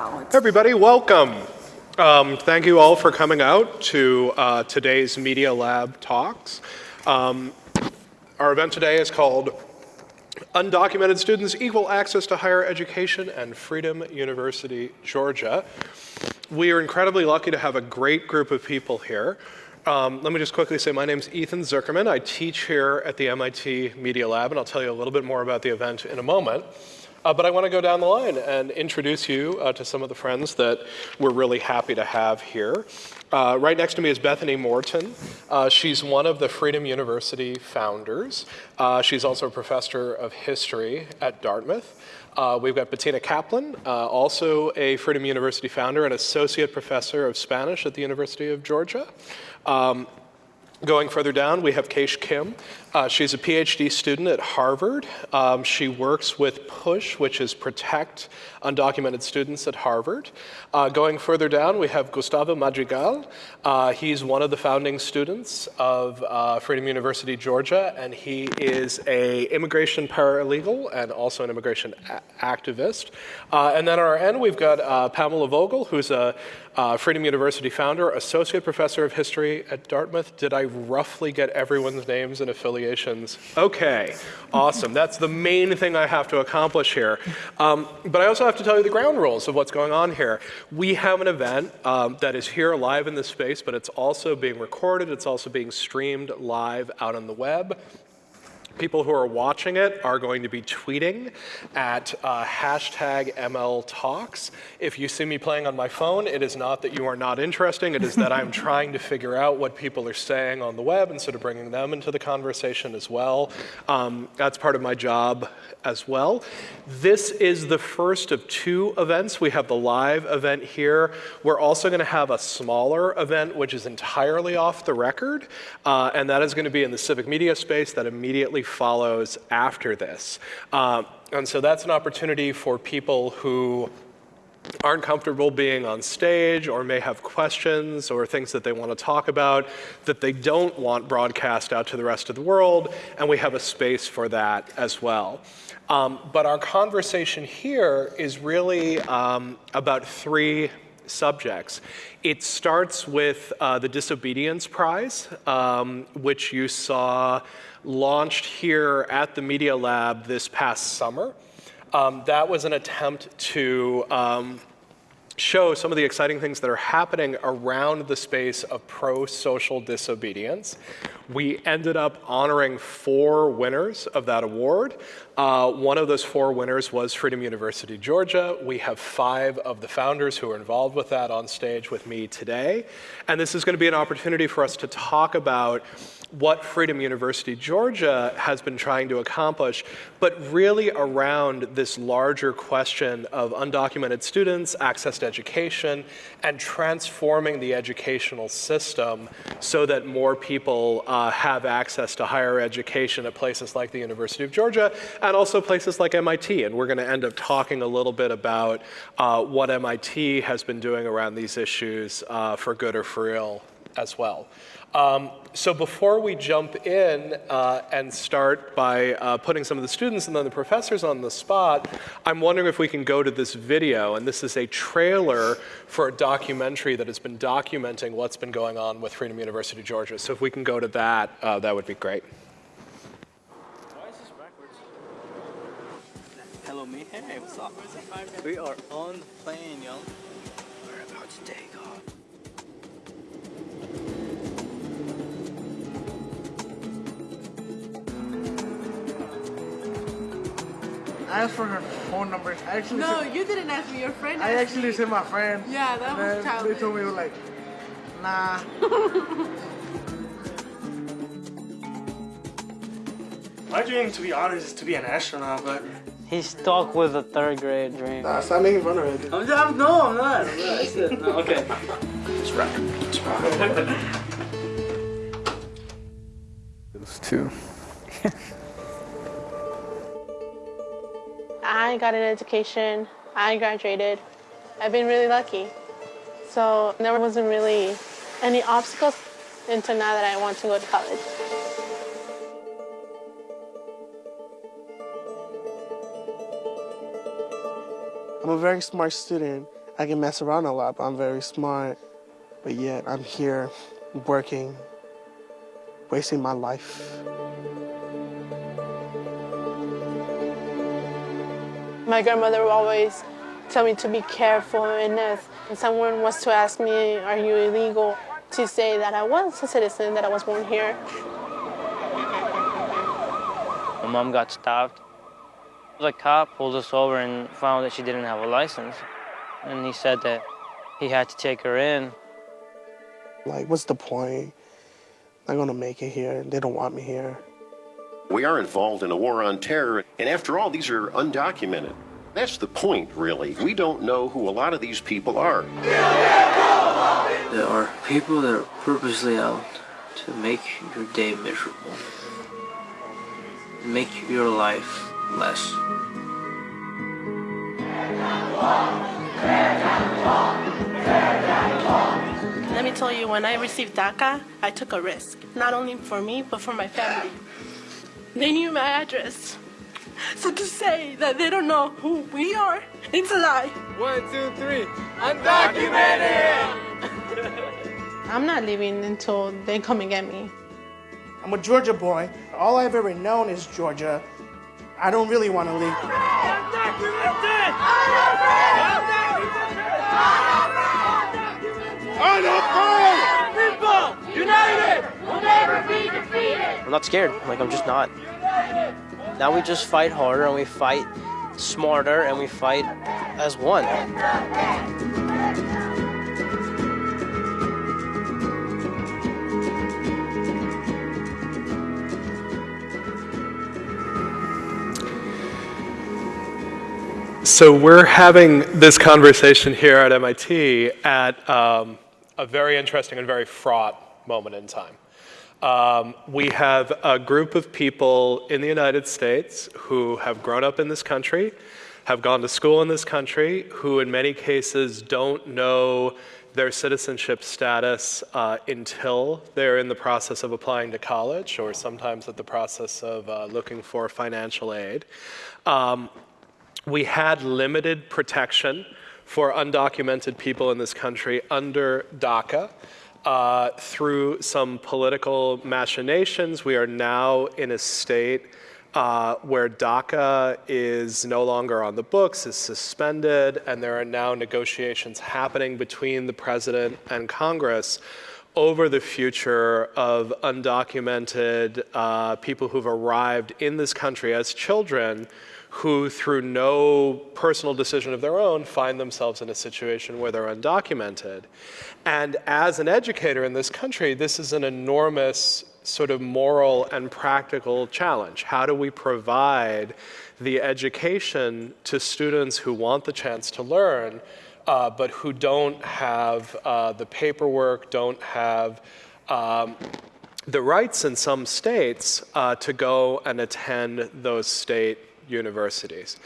Everybody, welcome. Um, thank you all for coming out to uh, today's Media Lab talks. Um, our event today is called Undocumented Students Equal Access to Higher Education and Freedom University, Georgia. We are incredibly lucky to have a great group of people here. Um, let me just quickly say my name is Ethan Zuckerman. I teach here at the MIT Media Lab, and I'll tell you a little bit more about the event in a moment. Uh, but I want to go down the line and introduce you uh, to some of the friends that we're really happy to have here. Uh, right next to me is Bethany Moreton. Uh, she's one of the Freedom University founders. Uh, she's also a professor of history at Dartmouth. Uh, we've got Betina Kaplan, also a Freedom University founder and associate professor of Spanish at the University of Georgia. Um, Going further down, we have Keish Kim. Uh, she's a PhD student at Harvard. Um, she works with PUSH, which is Protect Undocumented Students at Harvard. Uh, going further down, we have Gustavo Madrigal. Uh, he's one of the founding students of uh, Freedom University, Georgia, and he is a immigration paralegal and also an immigration activist. Uh, and then on our end, we've got uh, Pamela Voekel, who's a Freedom University founder, associate professor of history at Dartmouth. Did I roughly get everyone's names and affiliations? Okay, awesome. That's the main thing I have to accomplish here. Um, but I also have to tell you the ground rules of what's going on here. We have an event um, that is here live in this space, but it's also being recorded. It's also being streamed live out on the web. People who are watching it are going to be tweeting at uh, hashtag ML Talks. If you see me playing on my phone, it is not that you are not interesting. It is that I'm trying to figure out what people are saying on the web and sort of bringing them into the conversation as well. Um, that's part of my job as well. This is the first of two events. We have the live event here. We're also going to have a smaller event, which is entirely off the record, uh, and that is going to be in the civic media space that immediately follows after this. Uh, and so that's an opportunity for people who aren't comfortable being on stage or may have questions or things that they want to talk about that they don't want broadcast out to the rest of the world, and we have a space for that as well. Um, but our conversation here is really um, about three subjects. It starts with uh, the Disobedience Prize, um, which you saw launched here at the Media Lab this past summer. Um, that was an attempt to um, show some of the exciting things that are happening around the space of pro-social disobedience. We ended up honoring four winners of that award. Uh, one of those four winners was Freedom University, Georgia. We have five of the founders who are involved with that on stage with me today. And this is going to be an opportunity for us to talk about what Freedom University Georgia has been trying to accomplish, but really around this larger question of undocumented students, access to education, and transforming the educational system so that more people uh, have access to higher education at places like the University of Georgia and also places like MIT. And we're going to end up talking a little bit about uh, what MIT has been doing around these issues uh, for good or for ill as well. Um, so before we jump in uh, and start by uh, putting some of the students and then the professors on the spot, I'm wondering if we can go to this video. And this is a trailer for a documentary that has been documenting what's been going on with Freedom University, Georgia. So if we can go to that, uh, that would be great. Why is? Hello, me. Hey, what's up? We are on the plane, y'all. We're about to take off. I asked for her phone number. I actually No, said, you didn't ask me. Your friend I actually me. said my friend. Yeah, that and was then childish. They told me like, nah. My dream, to be honest, is to be an astronaut, but He's stuck with a third grade dream. Nah, stop making fun of it. dude. I'm, I'm no, I'm not. I'm not. I said, no, okay. Those two. I got an education, I graduated. I've been really lucky. So there wasn't really any obstacles until now that I want to go to college. I'm a very smart student. I can mess around a lot, but I'm very smart. But yet I'm here working, wasting my life. My grandmother would always tell me to be careful, and if someone was to ask me, Are you illegal? to say that I was a citizen, that I was born here. My mom got stopped. The cop pulled us over and found that she didn't have a license. And he said that he had to take her in. Like, what's the point? I'm gonna make it here. They don't want me here. We are involved in a war on terror, and after all, these are undocumented. That's the point, really. We don't know who a lot of these people are. There are people that are purposely out to make your day miserable, make your life less. Let me tell you, when I received DACA, I took a risk, not only for me, but for my family. They knew my address. So to say that they don't know who we are, it's a lie. One, two, three. Undocumented! I'm not leaving until they come and get me. I'm a Georgia boy. All I've ever known is Georgia. I don't really want to leave. Undocumented! Undocumented! Undocumented! People, united, will never be defeated! I'm not scared. Like, I'm just not. Now we just fight harder and we fight smarter and we fight as one. So we're having this conversation here at MIT at um, a very interesting and very fraught moment in time. Um, we have a group of people in the United States who have grown up in this country, have gone to school in this country, who in many cases don't know their citizenship status uh, until they're in the process of applying to college or sometimes at the process of uh, looking for financial aid. Um, we had limited protection for undocumented people in this country under DACA. Uh, through some political machinations, we are now in a state uh, where DACA is no longer on the books, is suspended, and there are now negotiations happening between the president and Congress over the future of undocumented uh, people who've arrived in this country as children who, through no personal decision of their own, find themselves in a situation where they're undocumented. And as an educator in this country, this is an enormous sort of moral and practical challenge. How do we provide the education to students who want the chance to learn, uh, but who don't have uh, the paperwork, don't have um, the rights in some states uh, to go and attend those state universities.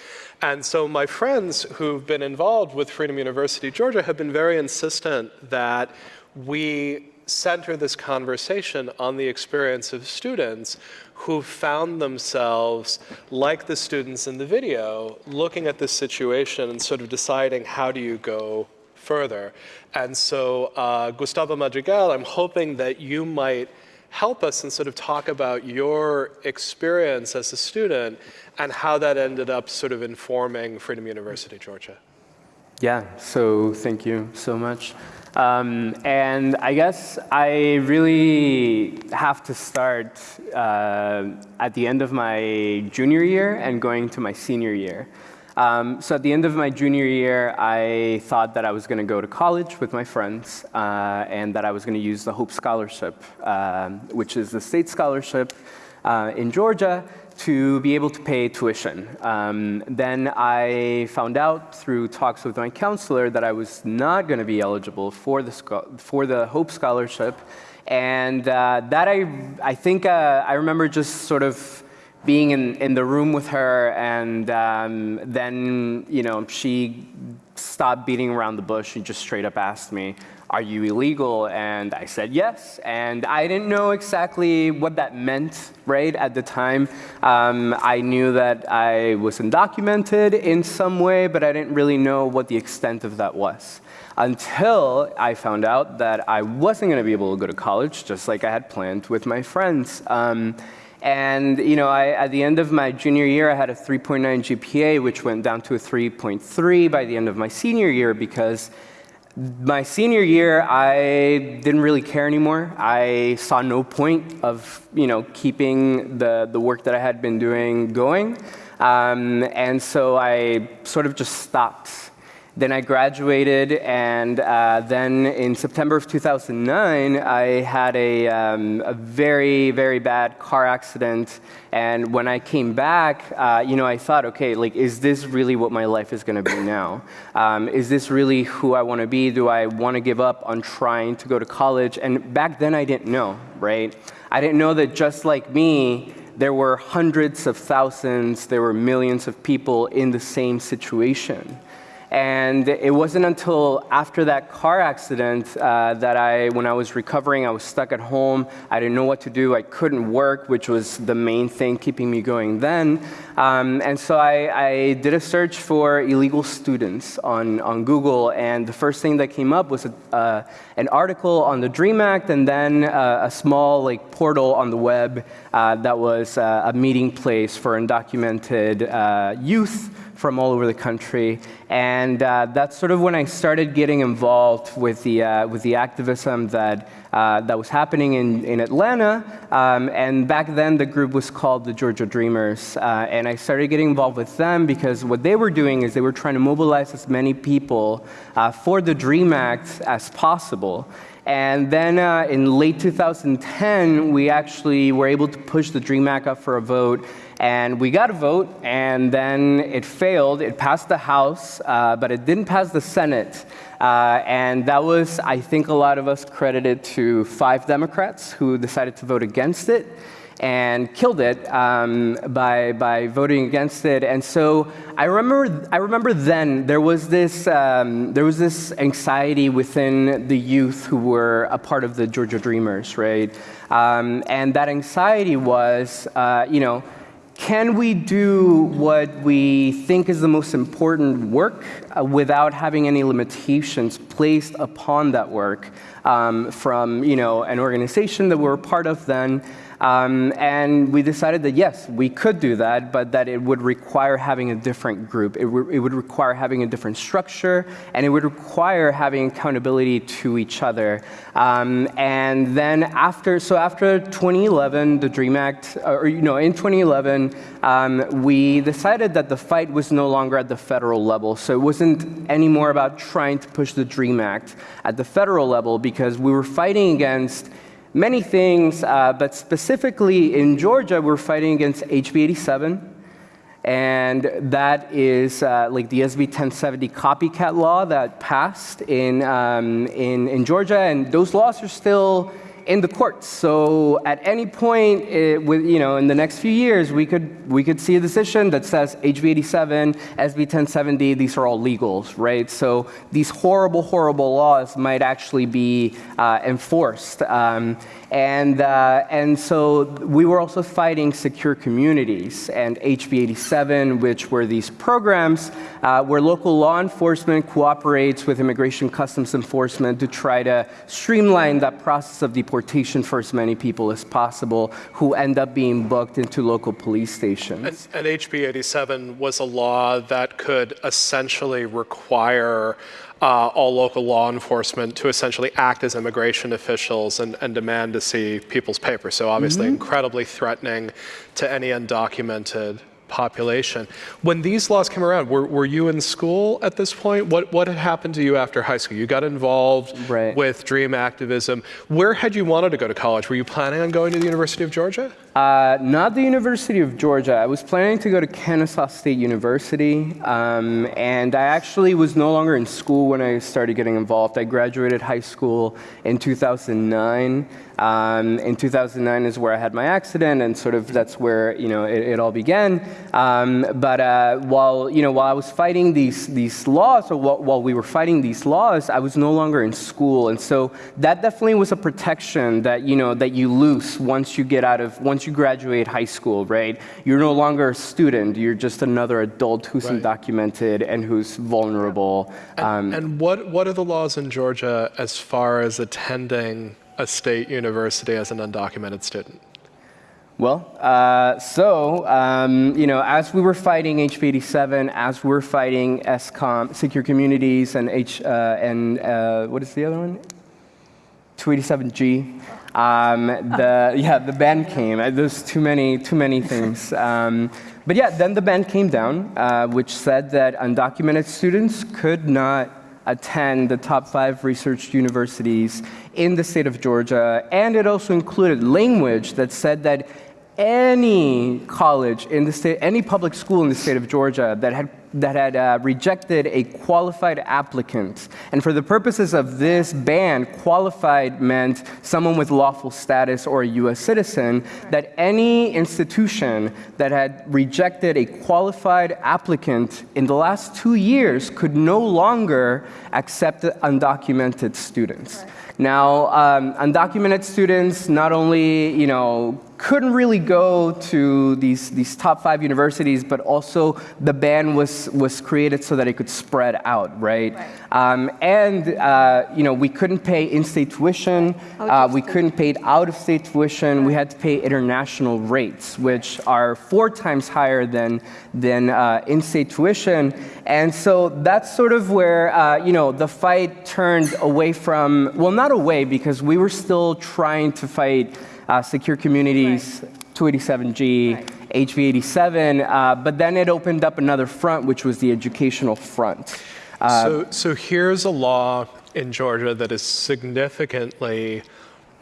And so my friends who've been involved with Freedom University Georgia have been very insistent that we center this conversation on the experience of students who found themselves, like the students in the video, looking at this situation and sort of deciding how do you go further. And so uh, Gustavo Madrigal, I'm hoping that you might help us and sort of talk about your experience as a student and how that ended up sort of informing Freedom University, Georgia. Yeah, so thank you so much. Um, and I guess I really have to start uh, at the end of my junior year and going to my senior year. Um, so at the end of my junior year, I thought that I was going to go to college with my friends uh, and that I was going to use the Hope Scholarship, uh, which is the state scholarship uh, in Georgia to be able to pay tuition. Um, then I found out through talks with my counselor that I was not going to be eligible for the, for the Hope Scholarship. And uh, that I, I think uh, I remember just sort of being in, in the room with her and um, then, you know, she stopped beating around the bush and just straight up asked me, are you illegal? And I said yes. And I didn't know exactly what that meant, right, at the time. Um, I knew that I was undocumented in some way, but I didn't really know what the extent of that was. Until I found out that I wasn't going to be able to go to college, just like I had planned with my friends. Um, and you know, I, at the end of my junior year, I had a 3.9 GPA, which went down to a 3.3 by the end of my senior year because my senior year, I didn't really care anymore. I saw no point of you know keeping the the work that I had been doing going, um, and so I sort of just stopped then I graduated, and uh, then in September of 2009, I had a, um, a, very, very bad car accident. And when I came back, uh, you know, I thought, okay, like, is this really what my life is going to be now? Um, is this really who I want to be? Do I want to give up on trying to go to college? And back then, I didn't know, right? I didn't know that just like me, there were hundreds of thousands, there were millions of people in the same situation. And it wasn't until after that car accident uh, that I, when I was recovering, I was stuck at home. I didn't know what to do. I couldn't work, which was the main thing keeping me going then. Um, and so I, I, did a search for illegal students on, on Google, and the first thing that came up was a, uh, an article on the DREAM Act, and then uh, a small like portal on the web uh, that was uh, a meeting place for undocumented uh, youth from all over the country. And uh, that's sort of when I started getting involved with the, uh, with the activism that, uh, that was happening in, in Atlanta. Um, and back then, the group was called the Georgia Dreamers. Uh, and I started getting involved with them because what they were doing is they were trying to mobilize as many people uh, for the DREAM Act as possible. And then uh, in late 2010, we actually were able to push the DREAM Act up for a vote. And we got a vote, and then it failed. It passed the House, uh, but it didn't pass the Senate. Uh, and that was, I think, a lot of us credited to five Democrats who decided to vote against it and killed it um, by, by voting against it. And so I remember, I remember then there was, this, um, there was this anxiety within the youth who were a part of the Georgia Dreamers, right? Um, and that anxiety was, uh, you know, can we do what we think is the most important work uh, without having any limitations placed upon that work um, from you know, an organization that we're part of then um, and we decided that yes, we could do that, but that it would require having a different group. It, it, would require having a different structure, and it would require having accountability to each other. Um, and then after, so after 2011, the DREAM Act, or you know, in 2011, um, we decided that the fight was no longer at the federal level. So it wasn't anymore about trying to push the DREAM Act at the federal level because we were fighting against many things, uh, but specifically in Georgia, we're fighting against HB 87. And that is uh, like the SB 1070 copycat law that passed in, um, in, in Georgia. And those laws are still in the courts. So at any point, it, with, you know, in the next few years, we could, we could see a decision that says HB 87, SB 1070, these are all legals, right? So these horrible, horrible laws might actually be uh, enforced. Um, and, uh, and so we were also fighting secure communities and HB 87, which were these programs uh, where local law enforcement cooperates with immigration customs enforcement to try to streamline that process of deportation for as many people as possible who end up being booked into local police stations. And, and HB 87 was a law that could essentially require uh, all local law enforcement to essentially act as immigration officials and, and demand to see people's papers. So obviously mm -hmm. incredibly threatening to any undocumented population. When these laws came around, were, were you in school at this point? What, what had happened to you after high school? You got involved right. with DREAM activism. Where had you wanted to go to college? Were you planning on going to the University of Georgia? Uh, not the University of Georgia. I was planning to go to Kennesaw State University, um, and I actually was no longer in school when I started getting involved. I graduated high school in 2009. Um, in 2009 is where I had my accident, and sort of that's where you know it, it all began. Um, but uh, while you know while I was fighting these these laws, or while, while we were fighting these laws, I was no longer in school, and so that definitely was a protection that you know that you lose once you get out of once you graduate high school, right? You're no longer a student; you're just another adult who's Right. undocumented and who's vulnerable. Um, And what, what are the laws in Georgia as far as attending a state university as an undocumented student? Well, uh, so, um, you know, as we were fighting HB 87, as we're fighting SCOM, Secure Communities, and, H, uh, and uh, what is the other one? 287G. Um, the, yeah, the ban came. Uh, There's too many, too many things. Um, but yeah, then the ban came down, uh, which said that undocumented students could not attend the top five research universities in the state of Georgia. And it also included language that said that any college in the state, any public school in the state of Georgia that had that had uh, rejected a qualified applicant, and for the purposes of this ban, qualified meant someone with lawful status or a U.S. citizen. That any institution that had rejected a qualified applicant in the last two years could no longer accept undocumented students. Now, um, undocumented students not only, you know, couldn't really go to these, these top five universities, but also the ban was, was created so that it could spread out, right? Um, and, uh, you know, we couldn't pay in-state tuition, uh, we couldn't pay out-of-state tuition, we had to pay international rates, which are four times higher than, than uh, in-state tuition. And so that's sort of where, uh, you know, the fight turned away from, well, not away, because we were still trying to fight uh, secure communities, 287G, HB 87, uh, but then it opened up another front, which was the educational front. Uh, so, so here's a law in Georgia that is significantly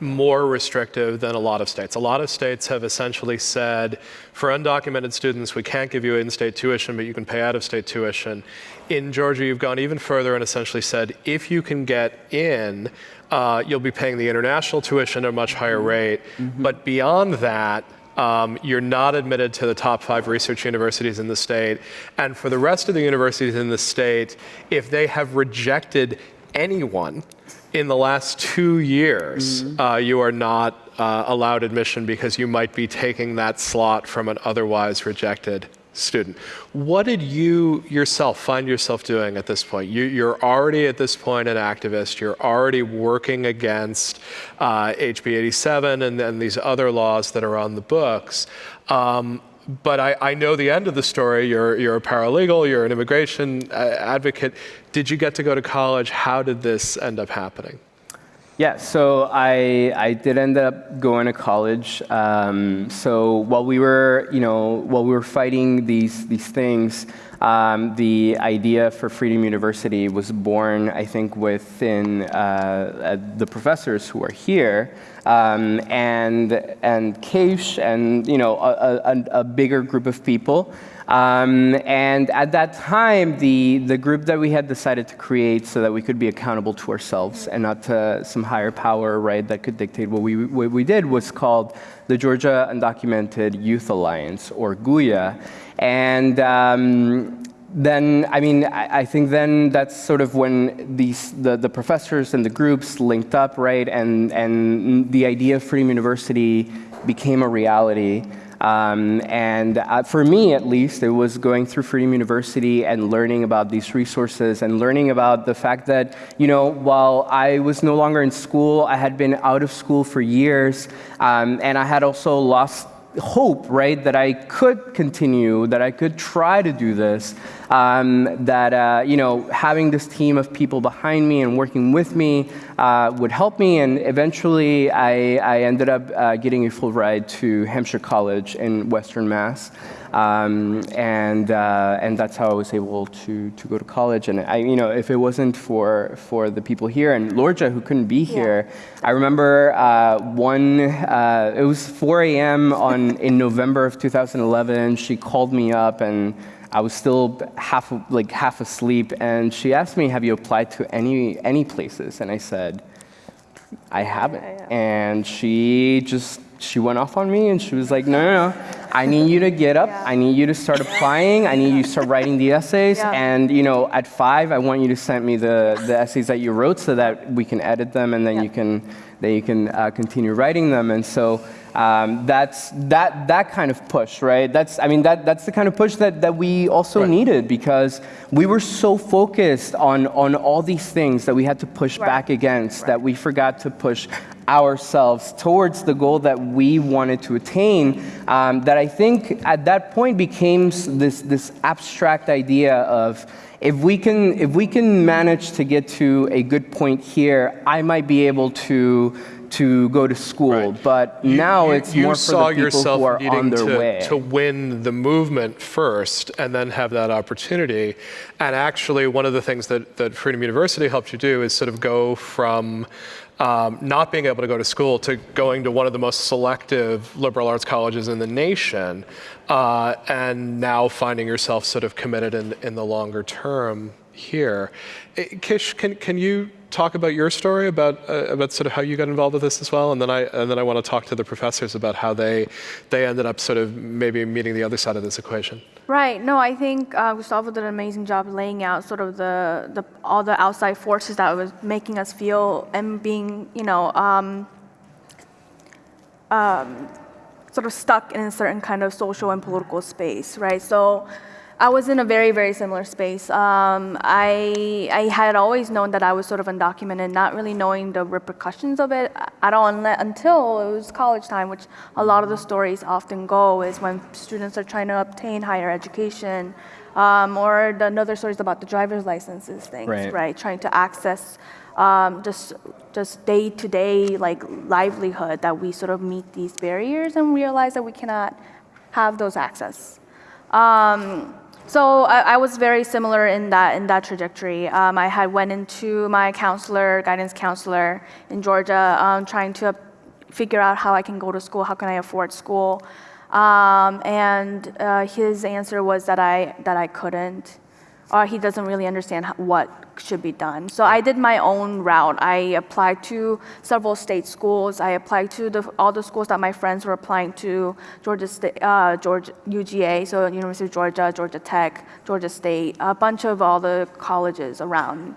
more restrictive than a lot of states. A lot of states have essentially said, for undocumented students, we can't give you in-state tuition, but you can pay out-of-state tuition. In Georgia, you've gone even further and essentially said, if you can get in, uh, you'll be paying the international tuition at a much higher rate. But beyond that, um, you're not admitted to the top five research universities in the state. And for the rest of the universities in the state, if they have rejected anyone in the last two years, uh, you are not uh, allowed admission because you might be taking that slot from an otherwise rejected student. What did you yourself find yourself doing at this point? You, you're already at this point an activist. You're already working against uh, HB 87 and then these other laws that are on the books. Um, but I, I know the end of the story. You're, you're a paralegal, you're an immigration uh, advocate. Did you get to go to college? How did this end up happening? Yeah, so I, I did end up going to college. Um, so while we were, you know, while we were fighting these, these things, um, the idea for Freedom University was born, I think, within uh, uh, the professors who are here, um, and and Keish, and you know, a, a, a bigger group of people. Um, and at that time, the, the group that we had decided to create so that we could be accountable to ourselves and not to some higher power, right, that could dictate what we, what we did was called the Georgia Undocumented Youth Alliance, or GUYA. And um, then, I mean, I, I, think then that's sort of when these, the, the professors and the groups linked up, right, and, and the idea of Freedom University became a reality. Um, and uh, for me, at least, it was going through Freedom University and learning about these resources and learning about the fact that, you know, while I was no longer in school, I had been out of school for years, um, and I had also lost hope, right, that I could continue, that I could try to do this, um, that, uh, you know, having this team of people behind me and working with me uh, would help me. And eventually I, I ended up uh, getting a full ride to Hampshire College in Western Mass. Um, and, uh, and that's how I was able to, to go to college. And I, you know, if it wasn't for, for the people here and Lorgia who couldn't be here, I remember uh, one, uh, it was 4 a.m. on, in November of 2011, she called me up and I was still half, like half asleep and she asked me, have you applied to any, any places? And I said, I haven't. And she just, she went off on me and she was like, no, no, no. I need you to get up. I need you to start applying. I need you to start writing the essays. Yeah. And, you know, at five, I want you to send me the, the essays that you wrote so that we can edit them and then you can, then you can uh, continue writing them. And so um, that's, that, that kind of push, right? That's, I mean, that, that's the kind of push that, that we also needed because we were so focused on, on all these things that we had to push back against that we forgot to push ourselves towards the goal that we wanted to attain um, that I think at that point became this, this abstract idea of if we, can, if we can manage to get to a good point here, I might be able to, to go to school. But now you, it's you more for the people who are on their to, way. to win the movement first and then have that opportunity. And actually, one of the things that, that Freedom University helped you do is sort of go from um, not being able to go to school to going to one of the most selective liberal arts colleges in the nation, uh, and now finding yourself sort of committed in, in the longer term here. Eh, Kish, can, can you talk about your story about uh, about sort of how you got involved with this as well, and then I and then I want to talk to the professors about how they they ended up sort of maybe meeting the other side of this equation. Right. No, I think uh, Gustavo did an amazing job laying out sort of the, the all the outside forces that was making us feel and being, you know, um, um, sort of stuck in a certain kind of social and political space, right? So I was in a very, very similar space. Um, I, I had always known that I was sort of undocumented, not really knowing the repercussions of it at all until it was college time, which a lot of the stories often go is when students are trying to obtain higher education. Um, or the another stories about the driver's licenses things, Right. right? Trying to access um, just just day to day like livelihood that we sort of meet these barriers and realize that we cannot have those access. Um, so I, I was very similar in that in that trajectory. Um, I had went into my counselor, guidance counselor in Georgia, um, trying to figure out how I can go to school, how can I afford school, um, and uh, his answer was that I that I couldn't, or he doesn't really understand what should be done. So I did my own route. I applied to several state schools. I applied to the, all the schools that my friends were applying to, Georgia State, uh, Georgia, UGA, so University of Georgia, Georgia Tech, Georgia State, a bunch of all the colleges around.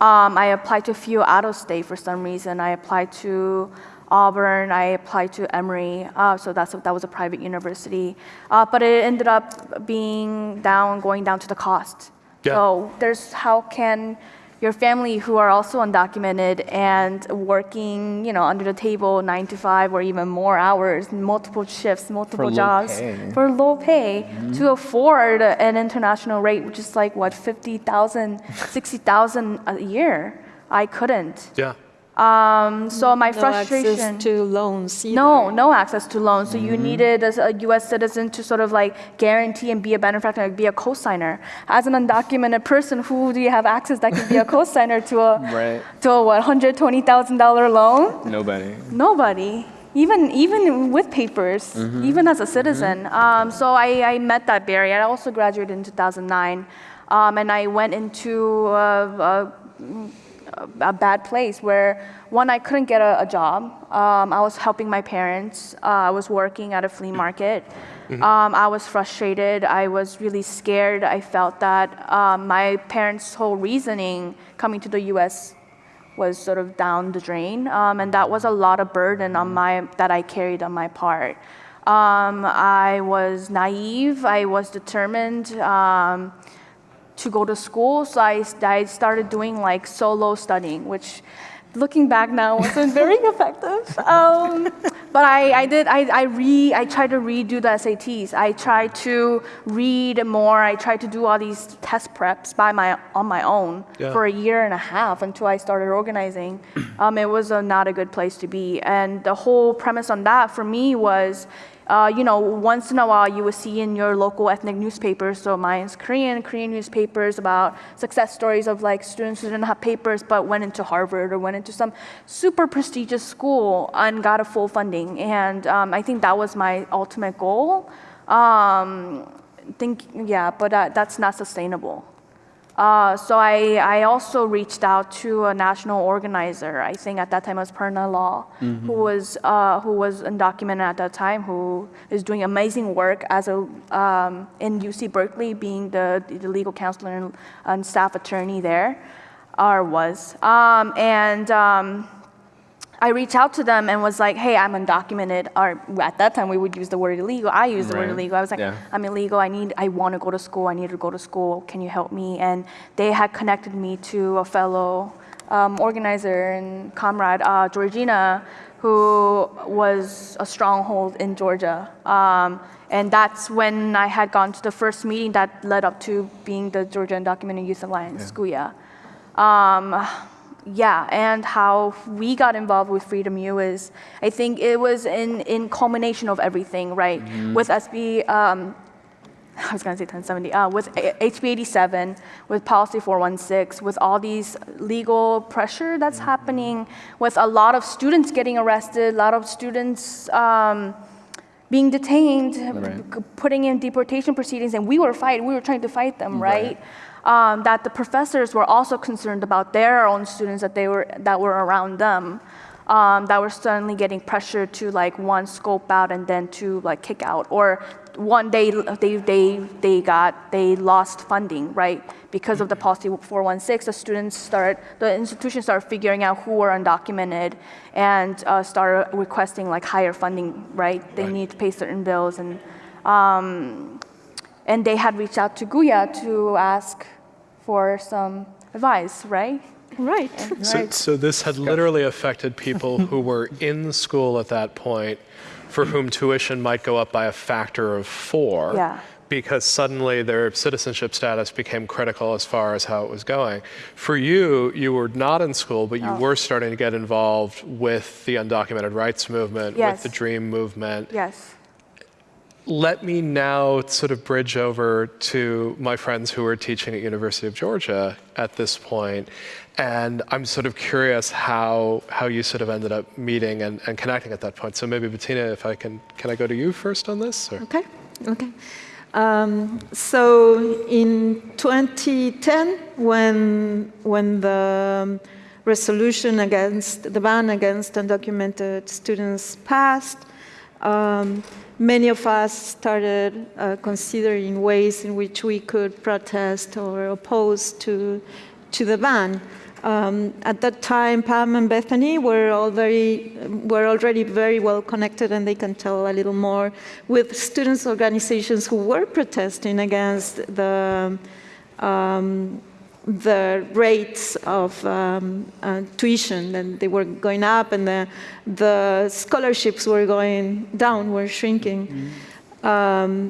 Um, I applied to a few out of state for some reason. I applied to Auburn, I applied to Emory, uh, so that's, that was a private university. Uh, but it ended up being down, going down to the cost. Yeah. So there's how can your family who are also undocumented and working, you know, under the table nine to five or even more hours, multiple shifts, multiple low jobs pay. for low pay to mm-hmm. afford an international rate, which is like what 50,000, 60,000 a year. I couldn't. Yeah. Um, so my No frustration. access to loans either. No, no access to loans. So you needed as a U.S. citizen to sort of like guarantee and be a benefactor, like be a co-signer. As an undocumented person, who do you have access that can be a co-signer to a Right. to a what hundred twenty thousand dollar loan? Nobody. Nobody. Even even with papers, even as a citizen. Um, so I, I met that barrier. I also graduated in 2009, um, and I went into a, a, a bad place where one I couldn't get a, a job. Um, I was helping my parents. Uh, I was working at a flea market. Um, I was frustrated. I was really scared. I felt that um, my parents' whole reasoning coming to the U.S was sort of down the drain, um, and that was a lot of burden on my that I carried on my part. Um, I was naive. I was determined um, to go to school, so I, I started doing like solo studying, which, looking back now, wasn't very effective. Um, but I, I did. I, I re. I tried to redo the SATs. I tried to read more. I tried to do all these test preps by my on my own Yeah. for a year and a half until I started organizing. Um, it was a, not a good place to be, and the whole premise on that for me was. Uh, you know, once in a while you would see in your local ethnic newspapers, so mine's Korean, Korean newspapers about success stories of like students who didn't have papers but went into Harvard or went into some super prestigious school and got a full funding. And um, I think that was my ultimate goal. Um, think, yeah, but uh, that's not sustainable. Uh, so I, I also reached out to a national organizer. I think at that time it was Prerna Lal, who was uh, who was undocumented at that time, who is doing amazing work as a um, in UC Berkeley, being the, the legal counselor and, and staff attorney there, or was. Um, and um, I reached out to them and was like, hey, I'm undocumented. Or at that time, we would use the word illegal. I used the word illegal. I was like, Yeah. I'm illegal. I need, I want to go to school. I need to go to school. Can you help me? And they had connected me to a fellow um, organizer and comrade, uh, Georgina, who was a stronghold in Georgia. Um, and that's when I had gone to the first meeting that led up to being the Georgia Undocumented Youth Alliance, SCUYA. Um, yeah, and how we got involved with Freedom U is, I think it was in, in culmination of everything, right? With SB, um, I was gonna say 1070, uh, with HB 87, with Policy 416, with all these legal pressure that's happening, with a lot of students getting arrested, a lot of students um, being detained, Right. putting in deportation proceedings, and we were fighting, we were trying to fight them, Right. right? Um, that the professors were also concerned about their own students that they were that were around them, um, that were suddenly getting pressured to like one scope out and then to like kick out, or one they they they they got they lost funding right because of the policy 416. The students start the institutions start figuring out who are undocumented and uh, start requesting like higher funding right. They Right. need to pay certain bills and. Um, and they had reached out to Guya to ask for some advice, right? Right. So, so this had literally affected people who were in school at that point for whom tuition might go up by a factor of four. Yeah. Because suddenly their citizenship status became critical as far as how it was going. For you, you were not in school, but you Oh. were starting to get involved with the undocumented rights movement, Yes. with the DREAM movement. Yes. Let me now sort of bridge over to my friends who are teaching at University of Georgia at this point, and I'm sort of curious how how you sort of ended up meeting and, and connecting at that point. So maybe Bettina, if I can, can I go to you first on this? Or? Okay, okay. Um, so in 2010, when when the resolution against the ban against undocumented students passed, um, many of us started uh, considering ways in which we could protest or oppose to to the ban. Um, at that time, Pam and Bethany were all very, were already very well connected, and they can tell a little more with students' organizations who were protesting against the um, the rates of um, uh, tuition, and they were going up, and the the scholarships were going down, were shrinking. Um,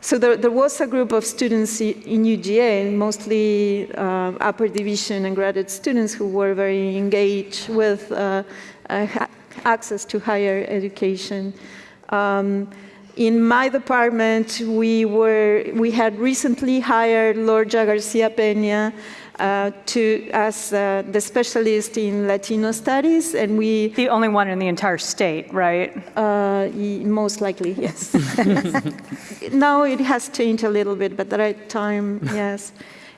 so there, there was a group of students in UGA, mostly uh, upper division and graduate students who were very engaged with uh, uh, access to higher education. Um, in my department, we were we had recently hired Lorgia Garcia Peña uh, to as uh, the specialist in Latino studies, and we The only one in the entire state, right? uh, most likely, yes. now it has changed a little bit, but at that time, yes.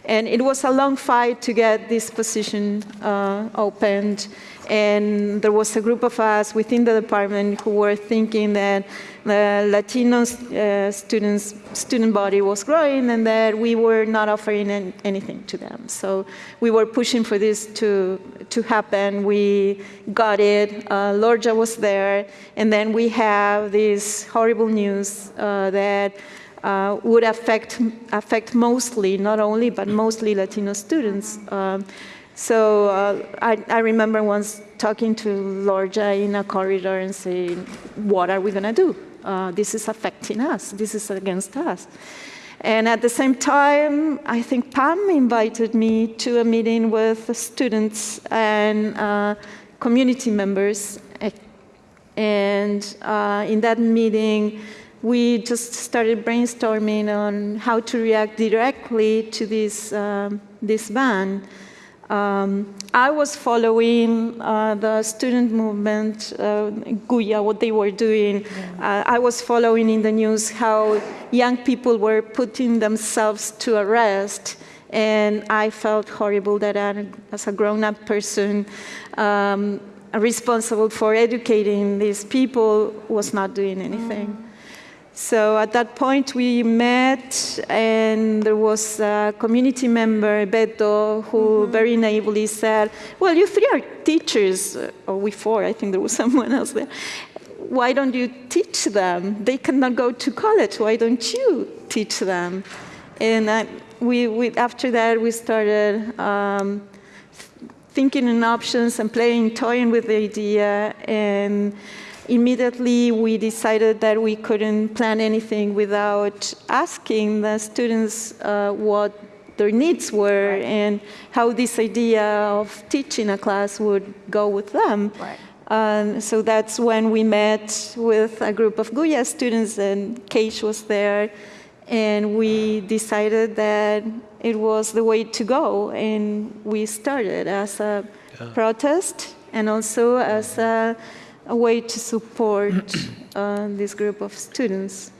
And it was a long fight to get this position uh, opened. And there was a group of us within the department who were thinking that the Latino uh, students, student body was growing and that we were not offering an- anything to them. So we were pushing for this to, to happen. We got it. Uh, Lorgia was there. And then we have this horrible news uh, that uh, would affect, affect mostly, not only, but mostly Latino students. Um, so uh, I, I remember once talking to Lorgia in a corridor and saying, what are we going to do? Uh, this is affecting us. This is against us. And at the same time, I think Pam invited me to a meeting with students and uh, community members. And uh, in that meeting, we just started brainstorming on how to react directly to this, um, this ban. Um, I was following uh, the student movement, uh, Guya, what they were doing. Uh, I was following in the news how young people were putting themselves to arrest. And I felt horrible that I, as a grown-up person, um, responsible for educating these people, was not doing anything. Mm. So at that point we met and there was a community member, Beto, who mm -hmm. very naively said, well, you three are teachers, or we four, I think there was someone else there. Why don't you teach them? They cannot go to college, why don't you teach them? And I, we, we, after that we started um, thinking in options and playing, toying with the idea and immediately we decided that we couldn't plan anything without asking the students uh, what their needs were right. and how this idea of teaching a class would go with them. Right. Um, so that's when we met with a group of Guya students and Keish was there and we decided that it was the way to go and we started as a yeah. protest and also as a a way to support uh, this group of students.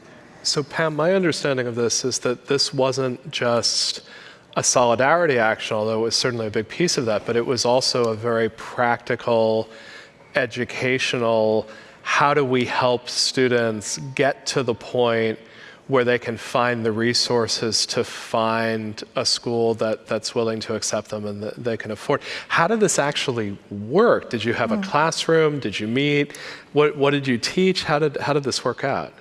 So Pam, my understanding of this is that this wasn't just a solidarity action, although it was certainly a big piece of that, but it was also a very practical, educational, how do we help students get to the point where they can find the resources to find a school that, that's willing to accept them and that they can afford. How did this actually work? Did you have a hmm. classroom? Did you meet? What, what did you teach? How did, how did this work out?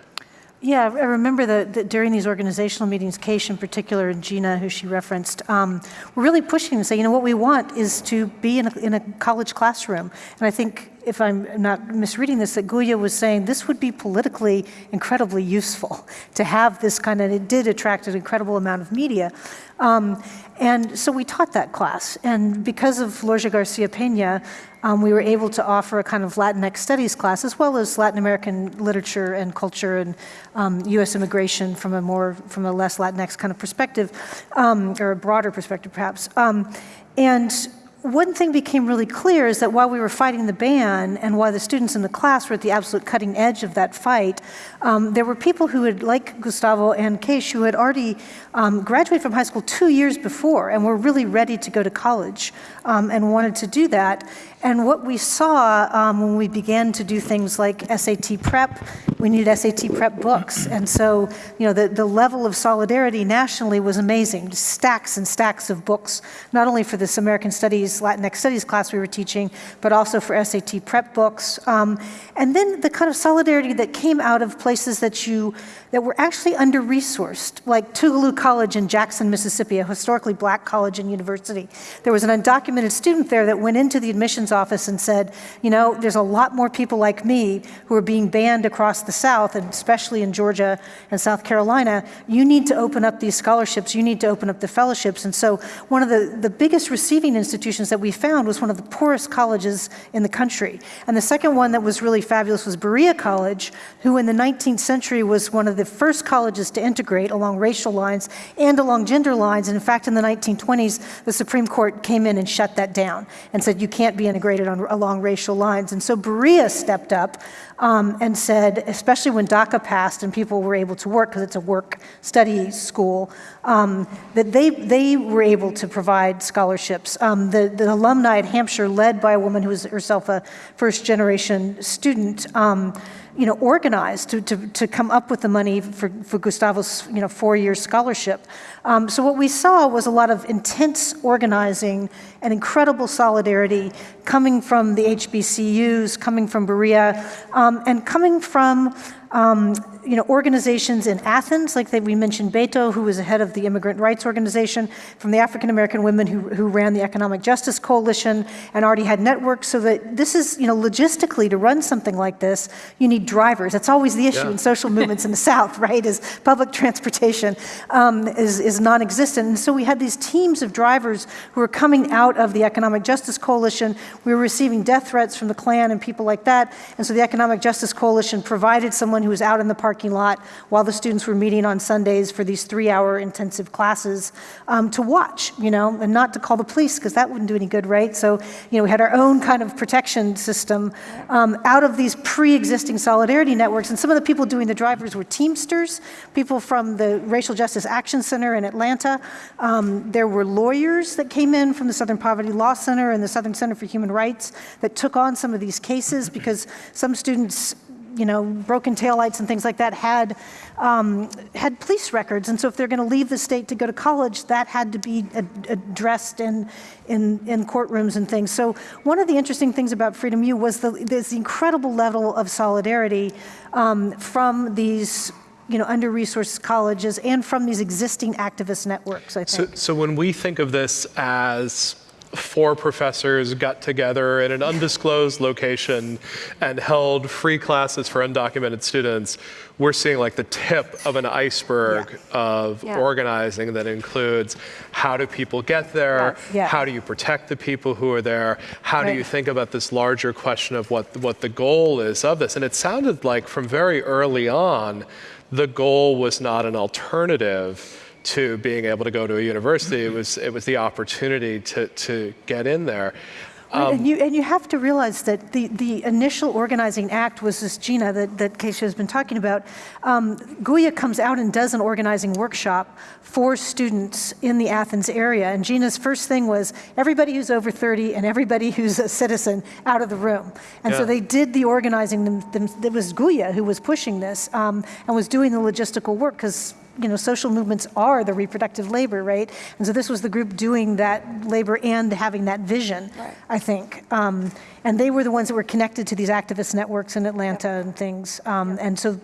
Yeah, I remember that, during these organizational meetings, Keish in particular and Gina, who she referenced, um, were really pushing to say, you know, what we want is to be in a, in a college classroom. And I think if I'm not misreading this, that Guya was saying this would be politically incredibly useful to have this kind of, it did attract an incredible amount of media. Um, and so we taught that class. And because of Lorgia Garcia Pena, um, we were able to offer a kind of Latinx studies class, as well as Latin American literature and culture and um, U.S. immigration from a more, from a less Latinx kind of perspective, um, or a broader perspective perhaps. Um, and one thing became really clear is that while we were fighting the ban and while the students in the class were at the absolute cutting edge of that fight, um, there were people who had, like Gustavo and Keish, who had already um, graduated from high school two years before and were really ready to go to college um, and wanted to do that. And what we saw um, when we began to do things like SAT prep, we needed SAT prep books. And so, you know, the, the level of solidarity nationally was amazing. Just stacks and stacks of books, not only for this American Studies, Latinx Studies class we were teaching, but also for SAT prep books. Um, and then the kind of solidarity that came out of places that you that were actually under-resourced, like Tougaloo College in Jackson, Mississippi, a historically black college and university. There was an undocumented student there that went into the admissions office and said, you know, there's a lot more people like me who are being banned across the South, and especially in Georgia and South Carolina. You need to open up these scholarships. You need to open up the fellowships. And so one of the, the biggest receiving institutions that we found was one of the poorest colleges in the country. And the second one that was really fabulous was Berea College, who in the 19th century was one of the first colleges to integrate along racial lines and along gender lines. And in fact, in the 1920s, the Supreme Court came in and shut that down and said you can't be integrated on, along racial lines. And so Berea stepped up um, and said, especially when DACA passed and people were able to work, because it's a work study school, um, that they, they were able to provide scholarships. Um, the, the alumni at Hampshire, led by a woman who was herself a first generation student, um, you know, organized to, to, to come up with the money for, for Gustavo's, you know, four-year scholarship. Um, so what we saw was a lot of intense organizing and incredible solidarity coming from the HBCUs, coming from Berea, um, and coming from um, you know, organizations in Athens, like they, we mentioned Beto, who was the head of the immigrant rights organization, from the African American women who, who ran the Economic Justice Coalition and already had networks. So that this is, you know, logistically to run something like this, you need drivers. That's always the issue Yeah. in social movements in the South, right? Is public transportation um, is, is non-existent. And so we had these teams of drivers who were coming out of the Economic Justice Coalition. We were receiving death threats from the Klan and people like that. And so the Economic Justice Coalition provided someone who was out in the parking lot while the students were meeting on Sundays for these three-hour intensive classes um, to watch, you know, and not to call the police because that wouldn't do any good, right? So, you know, we had our own kind of protection system um, out of these pre-existing solidarity networks. And some of the people doing the drivers were Teamsters, people from the Racial Justice Action Center in Atlanta. Um, there were lawyers that came in from the Southern Poverty Law Center and the Southern Center for Human Rights that took on some of these cases because some students you know, broken taillights and things like that had, um, had police records. And so if they're going to leave the state to go to college, that had to be ad- addressed in, in, in courtrooms and things. So one of the interesting things about Freedom U was the, this incredible level of solidarity um, from these you know, under-resourced colleges and from these existing activist networks, I So, think. so when we think of this as four professors got together in an undisclosed location and held free classes for undocumented students, we're seeing like the tip of an iceberg of Yeah. organizing that includes how do people get there. Yeah. how do you protect the people who are there, how do you think about this larger question of what, what the goal is of this. And it sounded like from very early on, the goal was not an alternative to being able to go to a university. It was, it was the opportunity to, to get in there. Right, and, you, and you have to realize that the, the initial organizing act was this Gina that, that Keisha has been talking about. Um, Guya comes out and does an organizing workshop for students in the Athens area. And Gina's first thing was everybody who's over 30 and everybody who's a citizen out of the room. And so they did the organizing. Them, them, it was Guya who was pushing this um, and was doing the logistical work because you know, social movements are the reproductive labor, right? And so this was the group doing that labor and having that vision, I think. Um, and they were the ones that were connected to these activist networks in Atlanta and things. Um, And so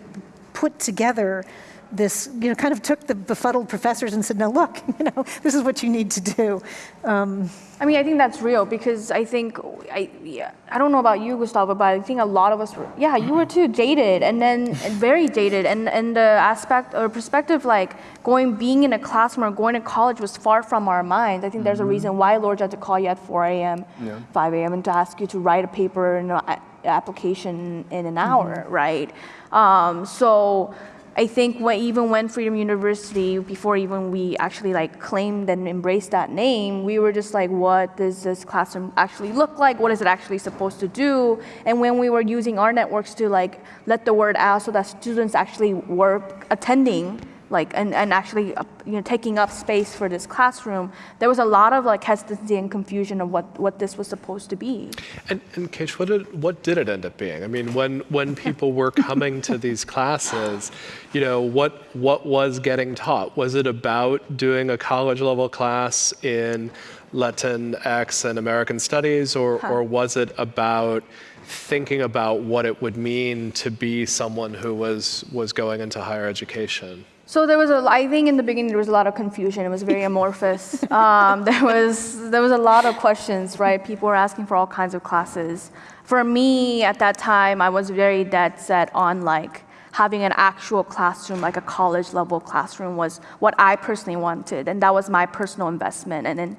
put together this, you know, kind of took the befuddled professors and said, now look, you know, this is what you need to do. Um, I mean, I think that's real because I think I yeah, I don't know about you, Gustavo, but I think a lot of us were yeah, you were too jaded and then very jaded and and the aspect or perspective like going being in a classroom or going to college was far from our minds. I think there's a mm-hmm. reason why Lord had to call you at 4 a.m., yeah. 5 a.m. and to ask you to write a paper and an application in an mm-hmm. hour, right? Um, so. I think when, even when Freedom University, before even we actually like claimed and embraced that name, we were just like, what does this classroom actually look like? What is it actually supposed to do? And when we were using our networks to like let the word out so that students actually were attending like and, and actually uh, you know taking up space for this classroom there was a lot of like hesitancy and confusion of what what this was supposed to be And, and Keish, what did, what did it end up being? I mean, when, when people were coming to these classes, you know, what, what was getting taught? Was it about doing a college level class in Latin X and American studies, or, or was it about thinking about what it would mean to be someone who was, was going into higher education? So there was a, I think in the beginning there was a lot of confusion. It was very amorphous. um, there was there was a lot of questions, right? People were asking for all kinds of classes. For me at that time, I was very dead set on like having an actual classroom, like a college level classroom, was what I personally wanted, and that was my personal investment. And then,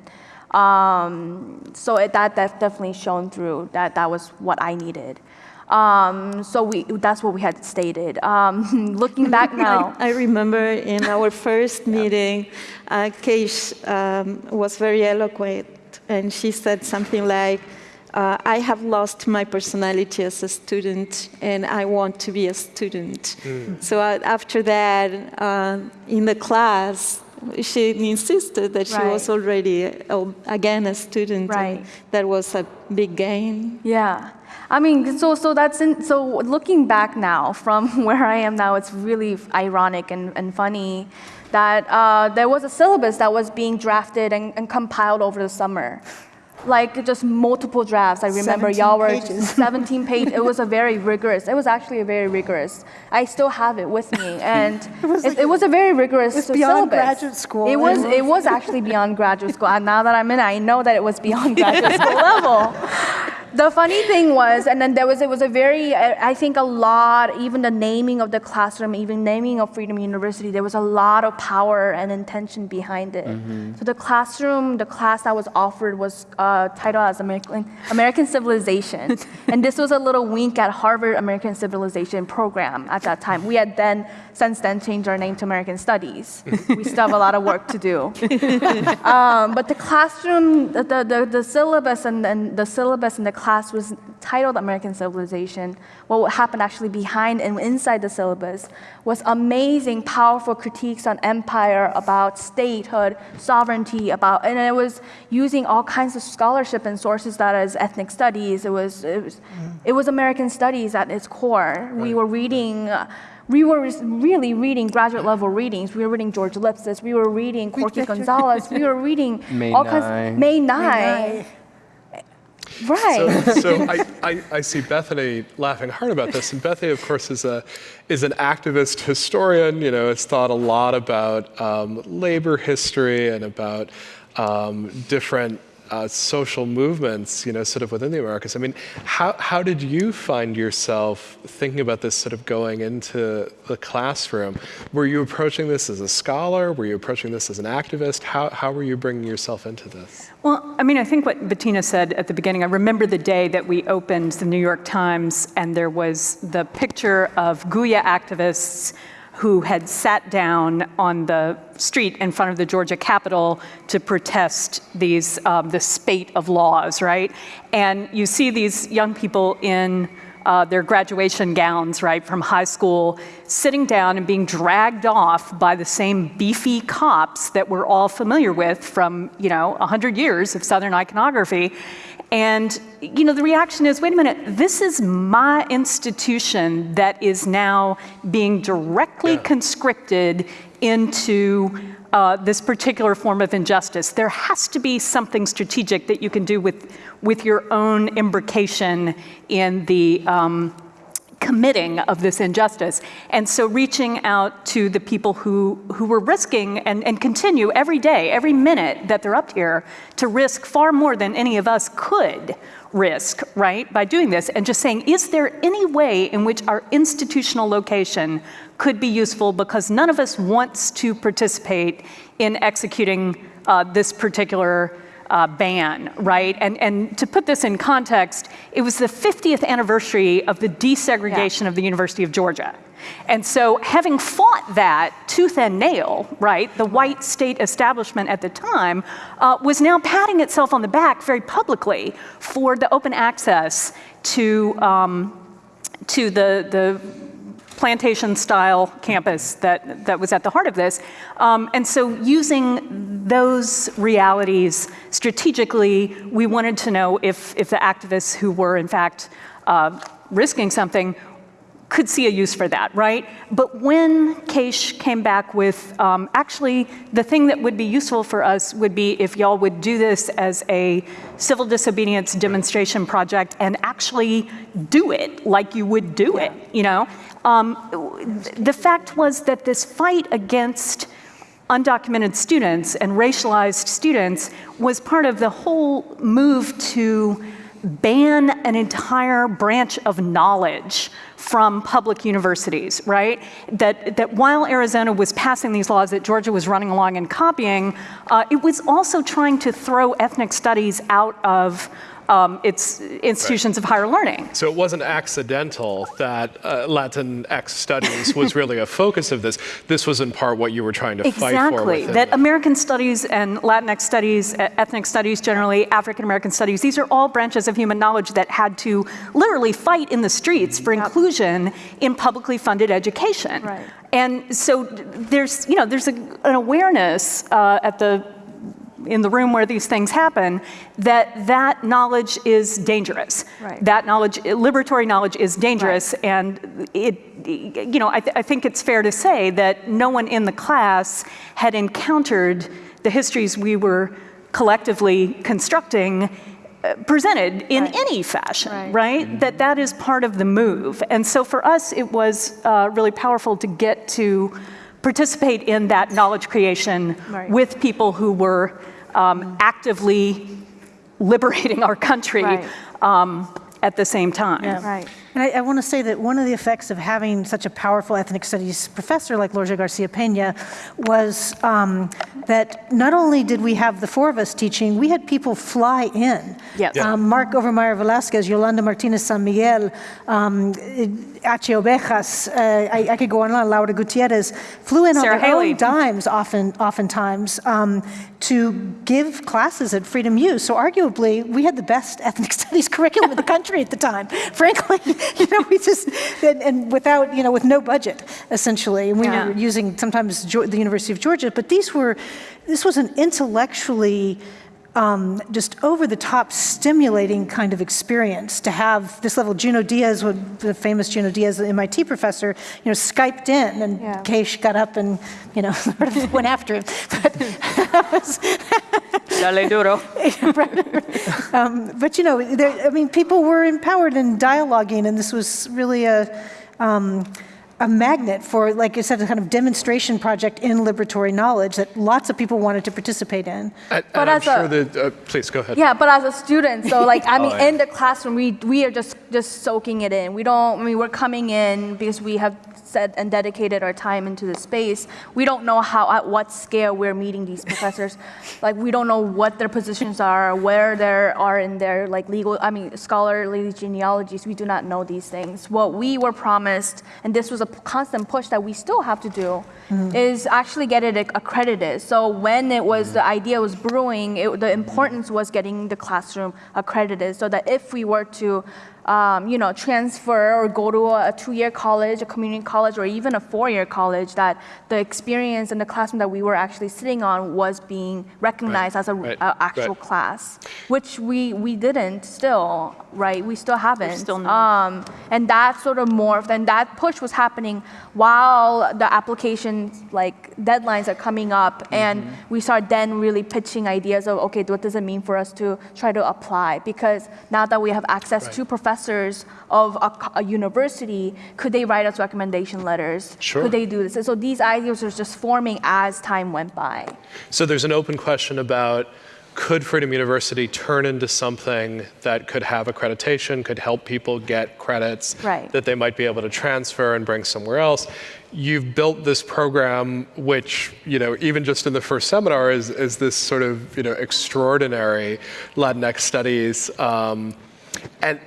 um, so it, that that definitely shone through. That that was what I needed. Um, so we, that's what we had stated. Um, looking back now, I, I remember in our first meeting, uh, Keish um, was very eloquent, and she said something like, uh, I have lost my personality as a student, and I want to be a student. So uh, after that, uh, in the class, she insisted that she was already, uh, again, a student. Right. And that was a big gain. Yeah. I mean, so so that's in, so looking back now from where I am now, it's really ironic and, and funny that uh, there was a syllabus that was being drafted and, and compiled over the summer. like just multiple drafts. I remember 17 y'all were pages. 17 pages. It was a very rigorous. It was actually a very rigorous. I still have it with me, and it was, it, was a very rigorous It was beyond syllabus. graduate school. It was. It was actually beyond graduate school. And now that I'm in, it, I know that it was beyond graduate school level. The funny thing was, and then there was, it was a very, I think a lot, even the naming of the classroom, even naming of Freedom University, there was a lot of power and intention behind it. So the classroom, the class that was offered was uh, titled as American, American Civilization. and this was a little wink at Harvard American Civilization program at that time. We had then, since then, changed our name to American Studies. we still have a lot of work to do. Um, but the classroom, the, the, the, the syllabus and, and the syllabus in the class was titled American Civilization. What happened actually behind and inside the syllabus was amazing, powerful critiques on empire, about statehood, sovereignty, about, and it was using all kinds of scholarship and sources that is ethnic studies. It was, it was, it was American studies at its core. We were reading. Uh, we were really reading graduate level readings. We were reading George Lipsitz. We were reading Corky Gonzalez. We were reading May all Nye. kinds. Mae Ngai. Right. So, so I, I, I see Bethany laughing hard about this, and Bethany, of course, is a is an activist historian. You know, has thought a lot about um, labor history and about um, different uh, social movements. You know, sort of within the Americas. I mean, how how did you find yourself thinking about this, sort of going into the classroom? Were you approaching this as a scholar? Were you approaching this as an activist? How how were you bringing yourself into this? Well, I mean, I think what Betina said at the beginning, I remember the day that we opened the New York Times and there was the picture of Guya activists who had sat down on the street in front of the Georgia Capitol to protest these, um, the spate of laws, right? And you see these young people in uh, their graduation gowns, right, from high school, sitting down and being dragged off by the same beefy cops that we're all familiar with from, you know, 100 years of Southern iconography. And, you know, the reaction is, wait a minute, this is my institution that is now being directly conscripted into uh, this particular form of injustice. There has to be something strategic that you can do with, with your own imbrication in the um, committing of this injustice. And so reaching out to the people who, who were risking and, and continue every day, every minute that they're up here to risk far more than any of us could risk, right, by doing this, and just saying, is there any way in which our institutional location could be useful because none of us wants to participate in executing uh, this particular uh, ban, right? And, and to put this in context, it was the 50th anniversary of the desegregation of the University of Georgia. And so having fought that tooth and nail, right, the white state establishment at the time uh, was now patting itself on the back very publicly for the open access to, um, to the, the plantation style campus that, that was at the heart of this. Um, and so using those realities strategically, we wanted to know if, if the activists who were in fact uh, risking something could see a use for that, right? But when Keish came back with, um, actually, the thing that would be useful for us would be if y'all would do this as a civil disobedience demonstration project and actually do it like you would do it, you know? Um, the fact was that this fight against undocumented students and racialized students was part of the whole move to ban an entire branch of knowledge from public universities, right? That, that while Arizona was passing these laws that Georgia was running along and copying, uh, it was also trying to throw ethnic studies out of um, its institutions of higher learning. So it wasn't accidental that uh, Latinx studies was really a focus of this. This was in part what you were trying to fight for. Exactly. That the- American studies and Latinx studies, ethnic studies generally, African American studies, these are all branches of human knowledge that had to literally fight in the streets for inclusion in publicly funded education. Right. And so there's, you know, there's a, an awareness uh, at the in the room where these things happen, that that knowledge is dangerous. Right. That knowledge, liberatory knowledge is dangerous, and it, you know, I, th- I think it's fair to say that no one in the class had encountered the histories we were collectively constructing uh, presented in any fashion, right? That that is part of the move. And so for us, it was uh, really powerful to get to participate in that knowledge creation Right. with people who were um, actively liberating our country Right. um, at the same time. Right. And I, I want to say that one of the effects of having such a powerful ethnic studies professor like Lorgia Garcia Pena was um, that not only did we have the four of us teaching, we had people fly in. Yes. Yeah. Um, Mark Overmyer Velasquez, Yolanda Martinez San Miguel, um, H. Ovejas, uh, I, I could go on and on, Laura Gutierrez, flew in Sarah on their Haley. own dimes often, oftentimes um, to give classes at Freedom U. So arguably, we had the best ethnic studies curriculum in the country at the time. Frankly, you know, we just, and, and without, you know, with no budget, essentially. And we Yeah. were using sometimes the University of Georgia, but these were, this was an intellectually um, just over the top stimulating kind of experience to have this level. Junot Diaz, would- the famous Junot Diaz, the MIT professor, you know, Skyped in and Yeah. Keish got up and, you know, sort of went after him. But, that was- Dale duro. um, but you know, there, I mean, people were empowered and dialoguing, and this was really a, um, a magnet for, like I said, a kind of demonstration project in liberatory knowledge that lots of people wanted to participate in. And, But I'm as a- sure that, uh, please go ahead. Yeah, but as a student, so like I mean, Oh, yeah. in the classroom, we we are just just soaking it in. We don't. I mean, we're coming in because we have set and dedicated our time into the space. We don't know how at what scale we're meeting these professors. like we don't know what their positions are, where they are in their like legal. I mean, scholarly genealogies. We do not know these things. What we were promised, and this was a constant push that we still have to do, mm. is actually get it accredited. So when it was the idea was brewing, it, the importance was getting the classroom accredited, so that if we were to, um, you know, transfer or go to a, two-year college, a community college, or even a four-year college, that the experience in the classroom that we were actually sitting on was being recognized as a, right, a actual right. class, which we we didn't still, right? We still haven't. still not. Um, and that sort of morphed, and that push was happening while the application like deadlines are coming up, and we start then really pitching ideas of okay, what does it mean for us to try to apply? Because now that we have access to professors of a, a university, could they write us recommendation letters? Sure. Could they do this? And so these ideas are just forming as time went by. So there's an open question about could Freedom University turn into something that could have accreditation, could help people get credits Right. that they might be able to transfer and bring somewhere else. You've built this program, which, you know, even just in the first seminar is, is this sort of, you know, extraordinary Latinx studies. Um, and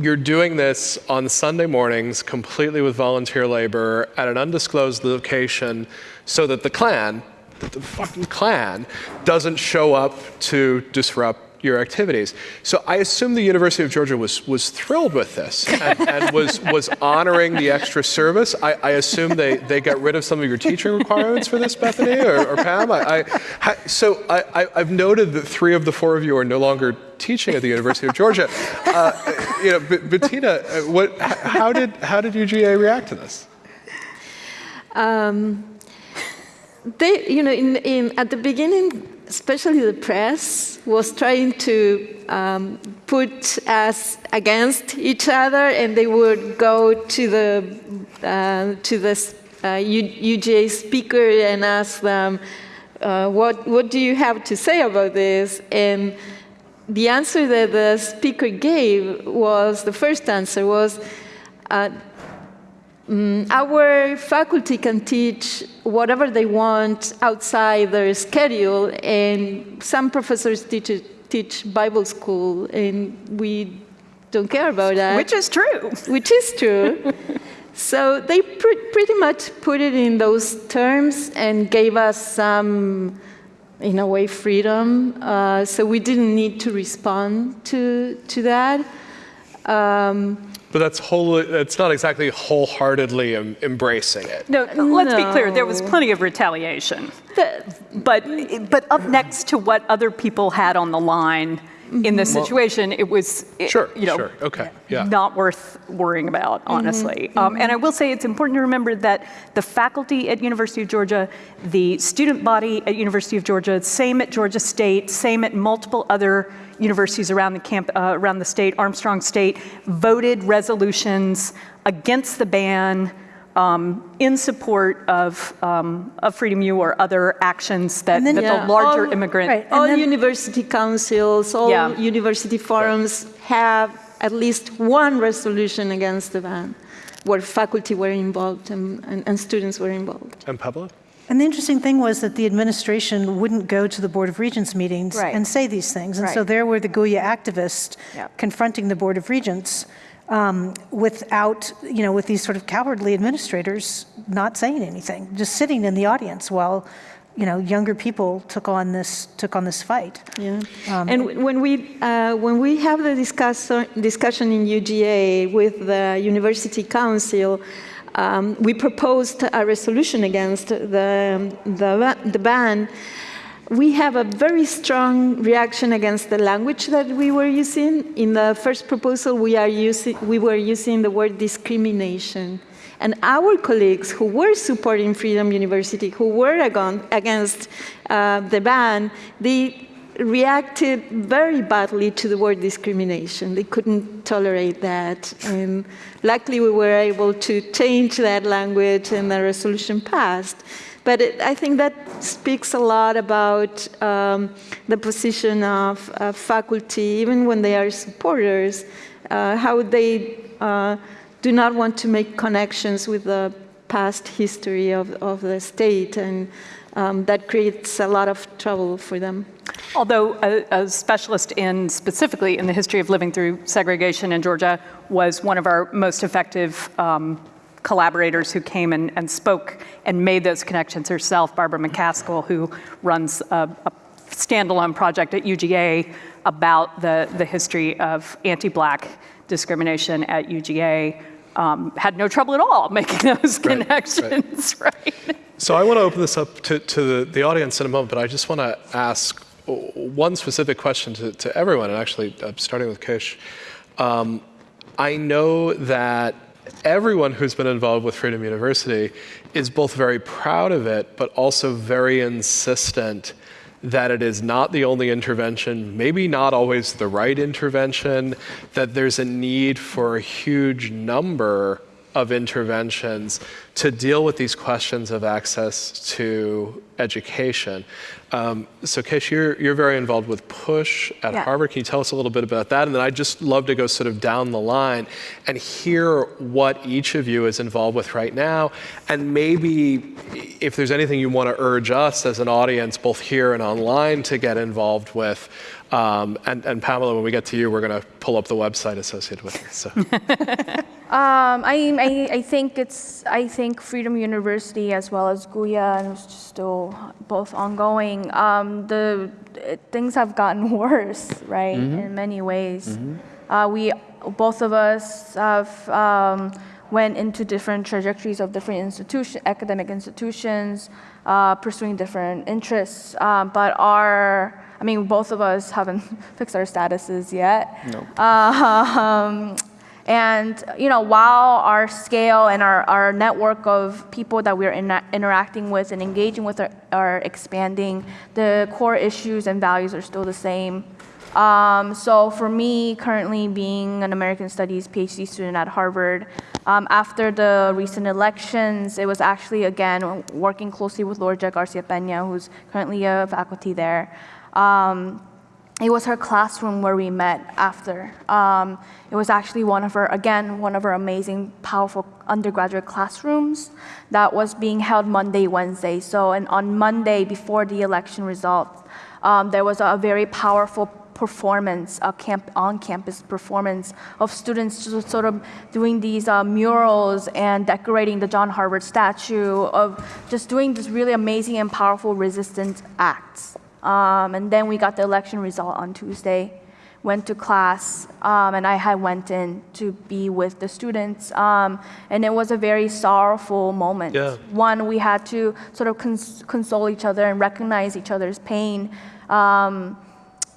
you're doing this on Sunday mornings completely with volunteer labor at an undisclosed location so that the Klan, the fucking Klan, doesn't show up to disrupt your activities. So I assume the University of Georgia was, was thrilled with this and, and was, was honoring the extra service. I, I assume they, they got rid of some of your teaching requirements for this, Bethany or, or Pam. I, I, so I, I've noted that three of the four of you are no longer teaching at the University of Georgia. Uh, you know, B- Betina, uh, what, how did how did UGA react to this? Um, they, you know, in, in, at the beginning, especially the press was trying to um, put us against each other, and they would go to the uh, to the uh, UGA speaker and ask them, uh, "What what do you have to say about this?" and the answer that the speaker gave was the first answer was uh, mm, our faculty can teach whatever they want outside their schedule and some professors teach, teach bible school and we don't care about that Which is true. which is true so they pr- pretty much put it in those terms and gave us some in a way, freedom. Uh, so we didn't need to respond to, to that. Um, But that's wholly, that's not exactly wholeheartedly em- embracing it. No, let's be clear, there was plenty of retaliation. but But, but up next to what other people had on the line, in this situation, it was, it- Sure, you know, sure, okay, yeah. not worth worrying about, honestly. Um, and I will say it's important to remember that the faculty at University of Georgia, the student body at University of Georgia, same at Georgia State, same at multiple other universities around the camp, uh, around the state, Armstrong State, voted resolutions against the ban. Um, in support of, um, of Freedom U or other actions that, that Yeah, the larger all- immigrant all university councils, all Yeah. university forums have at least one resolution against the ban where faculty were involved and, and, and students were involved. And Pablo? And the interesting thing was that the administration wouldn't go to the Board of Regents meetings Right. and say these things. And so there were the Guya activists Yep. confronting the Board of Regents um, without, you know, with these sort of cowardly administrators not saying anything, just sitting in the audience while, you know, younger people took on this took on this fight. Yeah. Um, and when we, uh, when we have the discuss discussion in UGA with the University Council, um, we proposed a resolution against the, the, the ban. We have a very strong reaction against the language that we were using. In the first proposal, we, are using, we were using the word discrimination. And our colleagues who were supporting Freedom University, who were against uh, the ban, they reacted very badly to the word discrimination. They couldn't tolerate that. And luckily, we were able to change that language and the resolution passed. But it, I think that speaks a lot about um, the position of uh, faculty, even when they are supporters, uh, how they uh, do not want to make connections with the past history of, of the state, and um, that creates a lot of trouble for them. Although a, a specialist in specifically in the history of living through segregation in Georgia was one of our most effective um, collaborators who came and, and spoke and made those connections herself, Barbara McCaskill, who runs a, a standalone project at UGA about the, the history of anti-black discrimination at UGA, um, had no trouble at all making those Right, right. connections, right? So I want to open this up to, to the, the audience in a moment, but I just want to ask one specific question to, to everyone, and actually uh, starting with Kish. Um, I know that everyone who's been involved with Freedom University is both very proud of it, but also very insistent that it is not the only intervention, maybe not always the right intervention, that there's a need for a huge number of interventions to deal with these questions of access to education. Um, so, Kish, you're, you're very involved with PUSH at Yeah. Harvard. Can you tell us a little bit about that? And then I'd just love to go sort of down the line and hear what each of you is involved with right now. And maybe if there's anything you want to urge us as an audience, both here and online, to get involved with. Um, and, and Pamela, when we get to you, we're going to pull up the website associated with it. So. Um, I, I, I think it's, I think Freedom University as well as Guya, and it's still both ongoing, um, the, it- things have gotten worse, right, Mhm. in many ways. Uh, we, both of us have um, went into different trajectories of different institution, academic institutions, uh, pursuing different interests, um, but our, I mean, both of us haven't fixed our statuses yet. Nope. Um, and you know, while our scale and our, our network of people that we're in, interacting with and engaging with are, are expanding, the core issues and values are still the same. Um, so for me, currently being an American Studies PhD student at Harvard, um, after the recent elections, it was actually again working closely with Lorgia Garcia Pena, who's currently a faculty there. Um, it was her classroom where we met after. Um, it was actually one of her, again, one of her amazing, powerful undergraduate classrooms that was being held Monday, Wednesday. So, and on Monday, before the election results, um, there was a very powerful performance, a camp, on-campus performance of students just sort of doing these uh, murals and decorating the John Harvard statue, of just doing this really amazing and powerful resistance acts. Um, and then we got the election result on Tuesday. Went to class, um, and I had went in to be with the students, um, and it was a very sorrowful moment. Yeah. One, we had to sort of cons- console each other and recognize each other's pain. Um,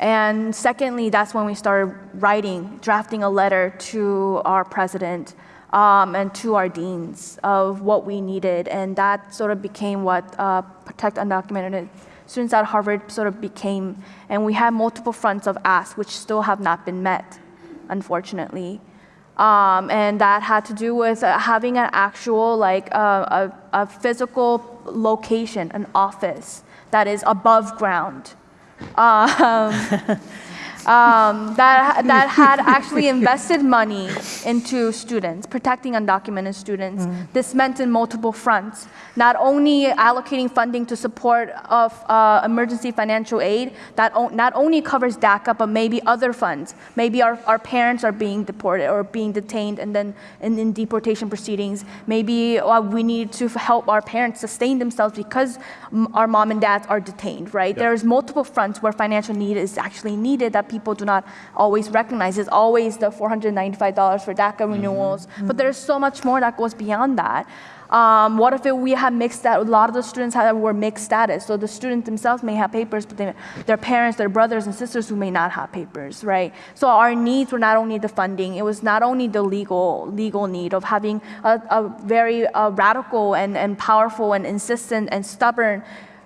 And secondly, that's when we started writing, drafting a letter to our president um, and to our deans of what we needed. And that sort of became what uh, Protect Undocumented Students at Harvard sort of became. And we had multiple fronts of asks, which still have not been met, unfortunately. Um, and that had to do with uh, having an actual, like, uh, a, a physical location, an office that is above ground. Um, um, that, that had actually invested money into students, protecting undocumented students. Mm. This meant in multiple fronts, not only allocating funding to support of uh, emergency financial aid, that not only covers DACA, but maybe other funds. Maybe our, our parents are being deported or being detained and then in, in deportation proceedings. Maybe uh, we need to help our parents sustain themselves because our mom and dads are detained, right? Yeah. There's multiple fronts where financial need is actually needed that people do not always recognize. It's always the $495 for DACA renewals, but there's so much more that goes beyond that. Um, what if it, we have mixed status? A lot of the students have, were mixed status. So the students themselves may have papers, but they, their parents, their brothers and sisters who may not have papers, right? So our needs were not only the funding, it was not only the legal, legal need of having a, a very uh, radical and, and powerful and insistent and stubborn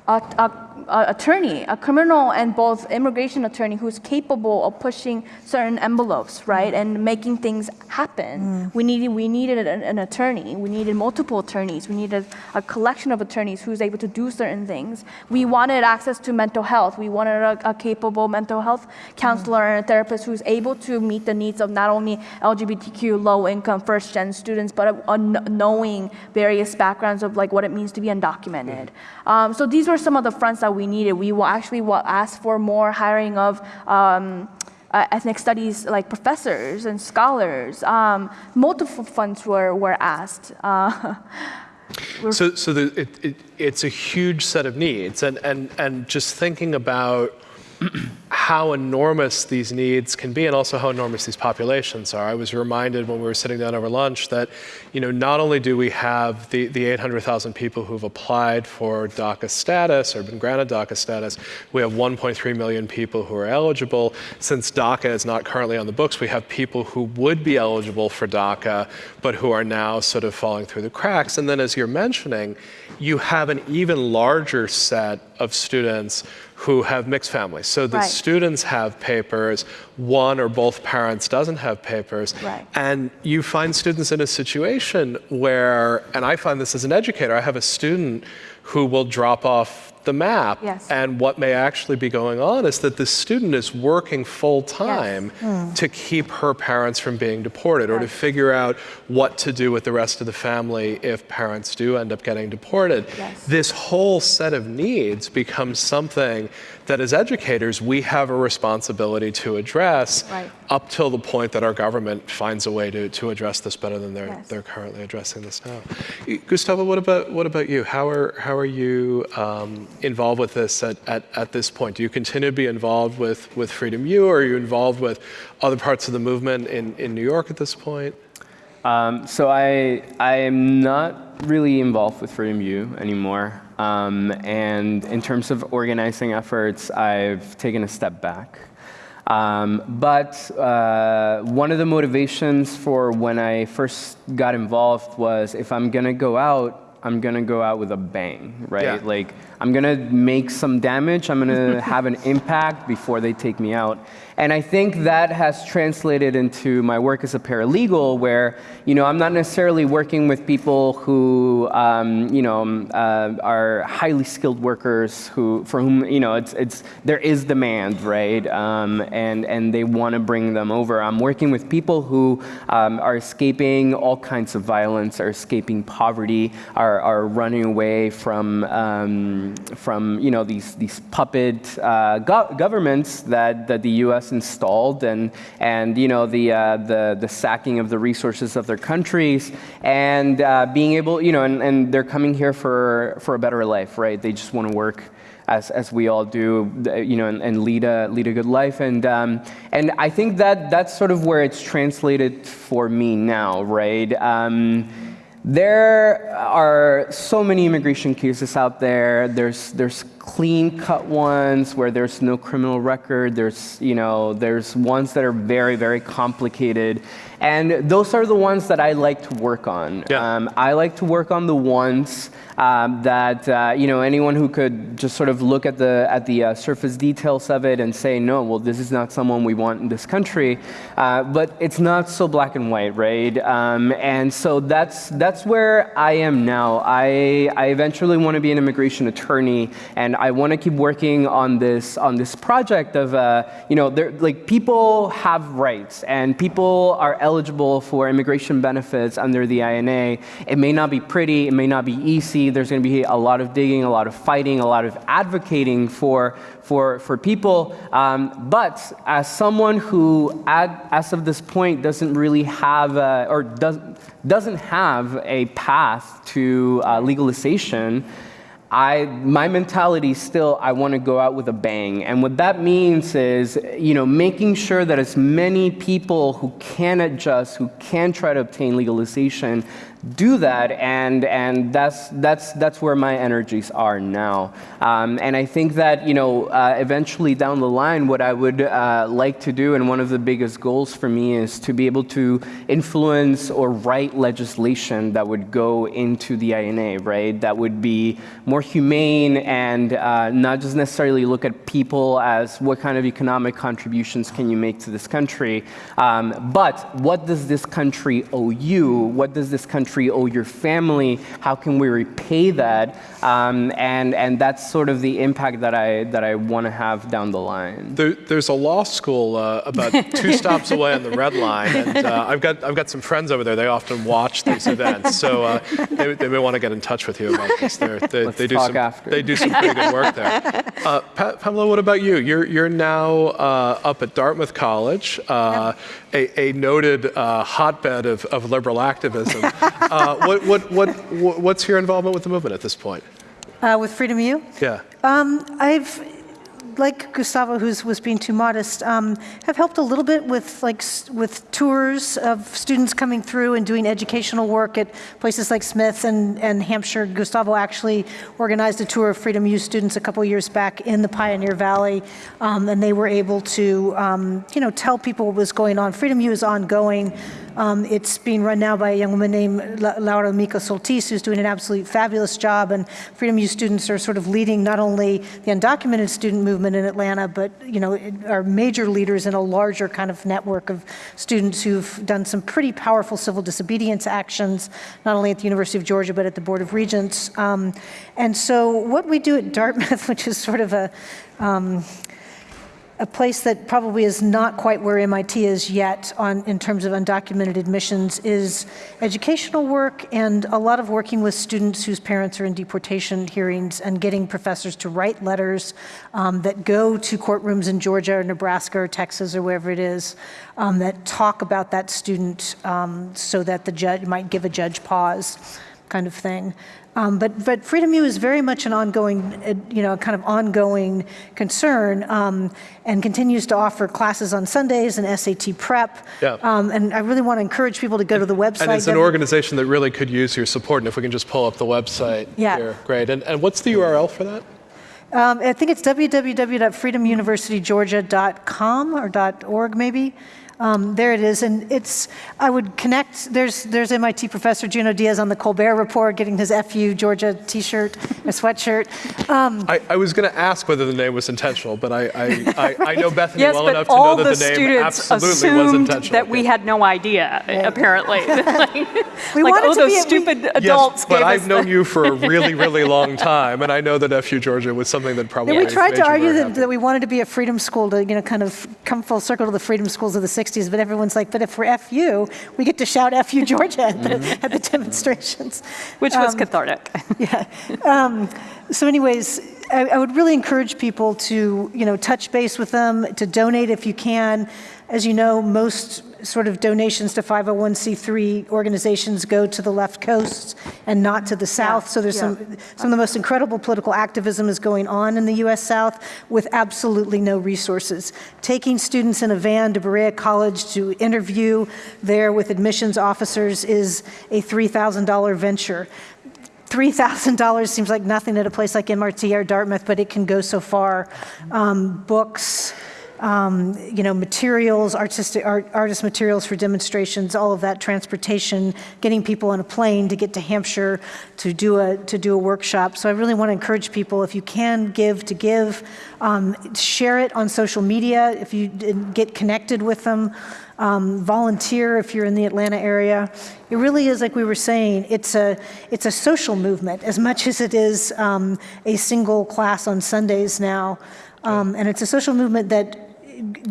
uh, uh, attorney, a criminal and both immigration attorney who's capable of pushing certain envelopes, right, and making things happen. We needed we needed an, an attorney. We needed multiple attorneys. We needed a collection of attorneys who's able to do certain things. We wanted access to mental health. We wanted a, a capable mental health counselor and a therapist who's able to meet the needs of not only LGBTQ low-income first-gen students, but a, a knowing various backgrounds of like what it means to be undocumented. Um, so these were some of the fronts that we needed. We will actually wa- asked for more hiring of um, uh, ethnic studies like professors and scholars. Um, multiple funds were, were asked. Uh, So, so the, it, it, it's a huge set of needs, and, and, and just thinking about how enormous these needs can be and also how enormous these populations are. I was reminded when we were sitting down over lunch that, you know, not only do we have the, the 800,000 people who've applied for DACA status or been granted DACA status, we have 1.3 million people who are eligible. Since DACA is not currently on the books, we have people who would be eligible for DACA, but who are now sort of falling through the cracks. And then as you're mentioning, you have an even larger set of students who have mixed families. So the Right. students have papers, one or both parents doesn't have papers. Right. And you find students in a situation where, and I find this as an educator, I have a student who will drop off the map. Yes. And what may actually be going on is that the student is working full time Hmm. to keep her parents from being deported or to figure out what to do with the rest of the family if parents do end up getting deported. Yes. This whole set of needs becomes something that as educators we have a responsibility to address Right. up till the point that our government finds a way to, to address this better than they're, Yes. they're currently addressing this now. Gustavo, what about, what about you? How are, how are you um, involved with this at, at, at this point? Do you continue to be involved with, with Freedom U or are you involved with other parts of the movement in, in New York at this point? Um, so I I am not really involved with Freedom U anymore. Um, and in terms of organizing efforts, I've taken a step back. Um, but uh, one of the motivations for when I first got involved was if I'm gonna go out, I'm gonna go out with a bang, right? Yeah. Like I'm gonna make some damage, I'm gonna have an impact before they take me out. And I think that has translated into my work as a paralegal where, you know, I'm not necessarily working with people who, um, you know, um, uh, are highly skilled workers who, for whom, you know, it's, it's, there is demand, right? Um, and, and they want to bring them over. I'm working with people who um, are escaping all kinds of violence, are escaping poverty, are, are running away from, from, you know, these, these puppet uh, go- governments that, that the U.S. installed and, and you know, the, uh, the, the sacking of the resources of their countries and uh, being able, you know, and, and they're coming here for, for a better life, right? They just want to work as, as we all do, you know, and, and lead, a, lead a good life. And, um, and I think that that's sort of where it's translated for me now, right? Um, there are so many immigration cases out there. There's, there's clean cut ones where there's no criminal record. There's, you know, there's ones that are very, very complicated. And those are the ones that I like to work on. Yeah. Um, I like to work on the ones um, that uh, you know anyone who could just sort of look at the at the uh, surface details of it and say, no, well, this is not someone we want in this country. Uh, but it's not so black and white, right? Um, and so that's that's where I am now. I I eventually want to be an immigration attorney, and I want to keep working on this on this project of uh, you know, there like people have rights and people are eligible for immigration benefits under the INA. It may not be pretty, it may not be easy. There's going to be a lot of digging, a lot of fighting, a lot of advocating for for for people. Um, but as someone who, as of this point, doesn't really have a, or does, doesn't have a path to uh, legalization. I, my mentality still, I want to go out with a bang. And what that means is, you know, making sure that as many people who can adjust, who can try to obtain legalization, do that, and, and that's, that's, that's where my energies are now. Um, and I think that, you know, uh, eventually down the line, what I would uh, like to do, and one of the biggest goals for me is to be able to influence or write legislation that would go into the INA, right? That would be more humane and uh, not just necessarily look at people as what kind of economic contributions can you make to this country, um, but what does this country owe you? What does this country owe your family? How can we repay that? Um, and, and that's sort of the impact that I, that I want to have down the line. There, there's a law school uh, about two stops away on the Red Line, and uh, I've, got, I've got some friends over there. They often watch these events, so uh, they, they may want to get in touch with you about this. They're, they, Let's they, do talk some, after. they do some pretty good work there. Uh, Pa- Pamela, what about you? You're, you're now uh, up at Dartmouth College, uh, a, a noted uh, hotbed of, of liberal activism. Uh, what, what, what, what- what's your involvement with the movement at this point? Uh, with Freedom U? Yeah. Um, I've, like Gustavo, who was being too modest, um, have helped a little bit with like with tours of students coming through and doing educational work at places like Smith and, and Hampshire. Gustavo actually organized a tour of Freedom U students a couple years back in the Pioneer Valley, um, and they were able to, um, you know, tell people what was going on. Freedom U is ongoing. Um, it's being run now by a young woman named La- Laura Emiko Soltis, who's doing an absolutely fabulous job. And Freedom U students are sort of leading not only the undocumented student movement in Atlanta, but you know are major leaders in a larger kind of network of students who've done some pretty powerful civil disobedience actions, not only at the University of Georgia but at the Board of Regents. Um, and so what we do at Dartmouth, which is sort of a um, a place that probably is not quite where MIT is yet on, in terms of undocumented admissions is educational work and a lot of working with students whose parents are in deportation hearings and getting professors to write letters um, that go to courtrooms in Georgia or Nebraska or Texas or wherever it is um, that talk about that student um, so that the judge might give a judge pause kind of thing. Um, but, but Freedom U is very much an ongoing, uh, you know, kind of ongoing concern um, and continues to offer classes on Sundays and SAT prep. Yeah. Um, and I really want to encourage people to go to the website. And it's an organization that really could use your support. And if we can just pull up the website Yeah. here, great. And, and what's the URL for that? Um, I think it's www.freedomuniversitygeorgia.com or .org maybe. Um, there it is, and it's. I would connect. There's there's MIT professor Junot Diaz on the Colbert Report, getting his FU Georgia T-shirt, a sweatshirt. Um, I, I was going to ask whether the name was intentional, but I, I, I, I know Bethany Yes, well enough to know that the name absolutely was assumed intentional. that we had no idea, apparently. like, We like, wanted oh, to those be- we- stupid adults yes, but I've us known you for a really, really long time, and I know that FU Georgia was something that probably Yeah, we tried to argue that, that we wanted to be a freedom school to, you know, kind of come full circle to the freedom schools of the 60s, but everyone's like, but if we're FU, we get to shout FU Georgia at the, at the demonstrations. Which was Um, cathartic. yeah. Um, so anyways, I, I would really encourage people to, you know, touch base with them, to donate if you can. As you know, most sort of donations to 501c3 organizations go to the left coast and not to the south. So there's some, some of the most incredible political activism is going on in the U.S. South with absolutely no resources. Taking students in a van to Berea College to interview there with admissions officers is a $3,000 venture. $3,000 seems like nothing at a place like MIT or Dartmouth, but it can go so far. Um, books, um, you know, materials, artistic, art, artist materials for demonstrations, all of that, transportation, getting people on a plane to get to Hampshire to do a, to do a workshop. So I really want to encourage people, if you can give, to give. Um, share it on social media if you get connected with them. Um, volunteer if you're in the Atlanta area. It really is, like we were saying, it's a, it's a social movement as much as it is um, a single class on Sundays now. Um, and it's a social movement that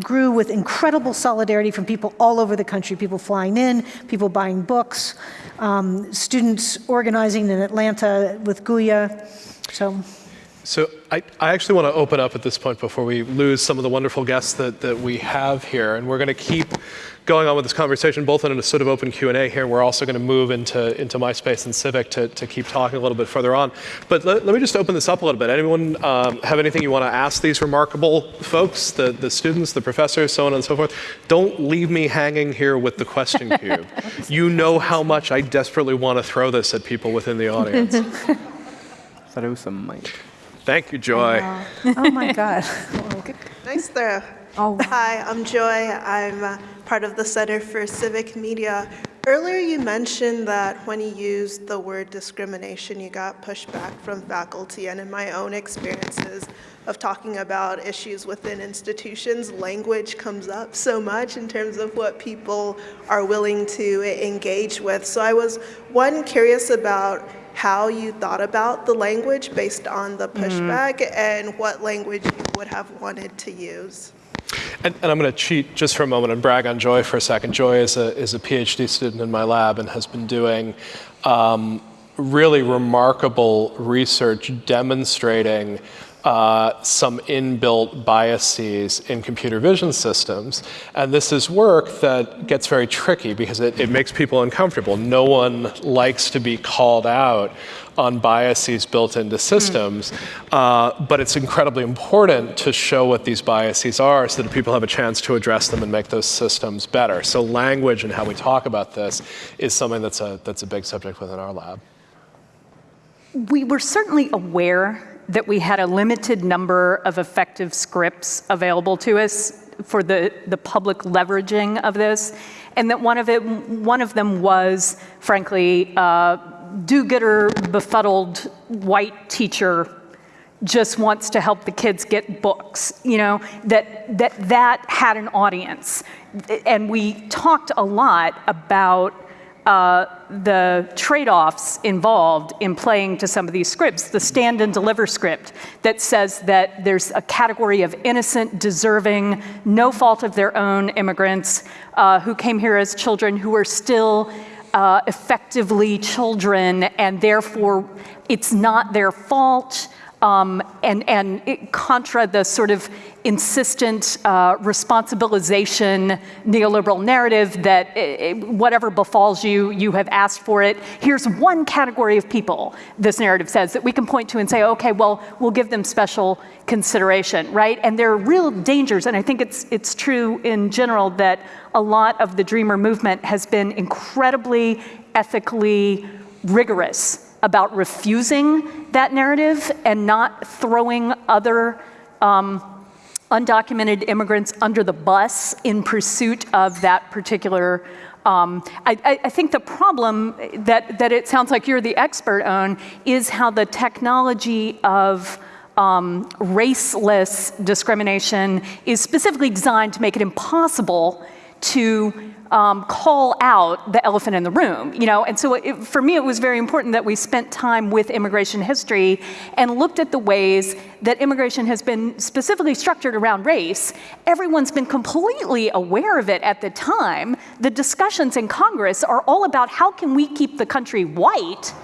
grew with incredible solidarity from people all over the country, people flying in, people buying books, um, students organizing in Atlanta with Guya. So. So I, I, actually want to open up at this point before we lose some of the wonderful guests that, that we have here. And we're going to keep going on with this conversation, both in a sort of open Q&A here, and we're also going to move into, into MySpace and Civic to, to keep talking a little bit further on. But let, let me just open this up a little bit. Anyone um, have anything you want to ask these remarkable folks, the, the students, the professors, so on and so forth? Don't leave me hanging here with the question cube. you know how much I desperately want to throw this at people within the audience. Thought it was a mic. Thank you, Joy. oh my God. nice throw. Oh. Hi, I'm Joy. I'm uh, part of the Center for Civic Media. Earlier you mentioned that when you used the word discrimination, you got pushback from faculty. And in my own experiences of talking about issues within institutions, language comes up so much in terms of what people are willing to engage with. So I was, one, curious about how you thought about the language based on the mm-hmm. pushback mm. and what language you would have wanted to use. And, and, I'm going to cheat just for a moment and brag on Joy for a second. Joy is a, is a PhD student in my lab and has been doing um, really remarkable research demonstrating uh, some inbuilt biases in computer vision systems. And this is work that gets very tricky because it, it makes people uncomfortable. No one likes to be called out on biases built into systems, mm. uh, but it's incredibly important to show what these biases are so that people have a chance to address them and make those systems better. So language and how we talk about this is something that's a, that's a big subject within our lab. We were certainly aware that we had a limited number of effective scripts available to us for the, the public leveraging of this, and that one of, it, one of them was, frankly, uh, do-gooder, befuddled white teacher just wants to help the kids get books, you know, that, that that had an audience. And we talked a lot about uh, the trade-offs involved in playing to some of these scripts. The stand and deliver script that says that there's a category of innocent, deserving, no fault of their own immigrants uh, who came here as children who are still uh, effectively children and therefore it's not their fault um, and, and contra the sort of insistent uh, responsibilization neoliberal narrative that it, eh, eh, whatever befalls you, you have asked for it. Here's one category of people, this narrative says, that we can point to and say, okay, well, we'll give them special consideration, right? And there are real dangers, and I think it's, it's true in general that a lot of the Dreamer movement has been incredibly ethically rigorous about refusing that narrative and not throwing other um, undocumented immigrants under the bus in pursuit of that particular um, I, I, think the problem that, that it sounds like you're the expert on is how the technology of um, raceless discrimination is specifically designed to make it impossible to um, call out the elephant in the room, you know? And so it, for me, it was very important that we spent time with immigration history and looked at the ways that immigration has been specifically structured around race. Everyone's been completely aware of it at the time. The discussions in Congress are all about how can we keep the country white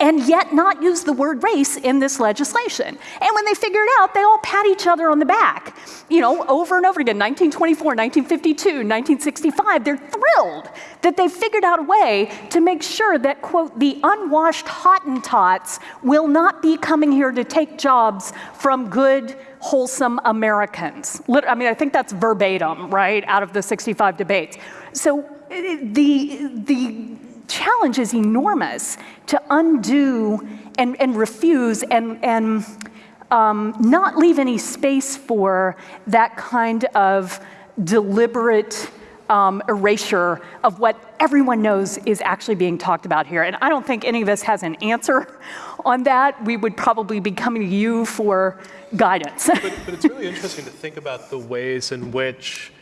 and yet not use the word race in this legislation. And when they figure it out, they all pat each other on the back, you know, over and over again, 1924, 1952, 1965, they're thrilled that they figured out a way to make sure that, quote, the unwashed Hottentots will not be coming here to take jobs from good, wholesome Americans. I mean, I think that's verbatim, right, out of the 65 debates. So eh, eh, the, the challenge is enormous to undo and, and refuse and, and um, not leave any space for that kind of deliberate um, erasure of what everyone knows is actually being talked about here. And I don't think any of us has an answer on that. We would probably be coming to you for guidance. but, but it's really interesting to think about the ways in which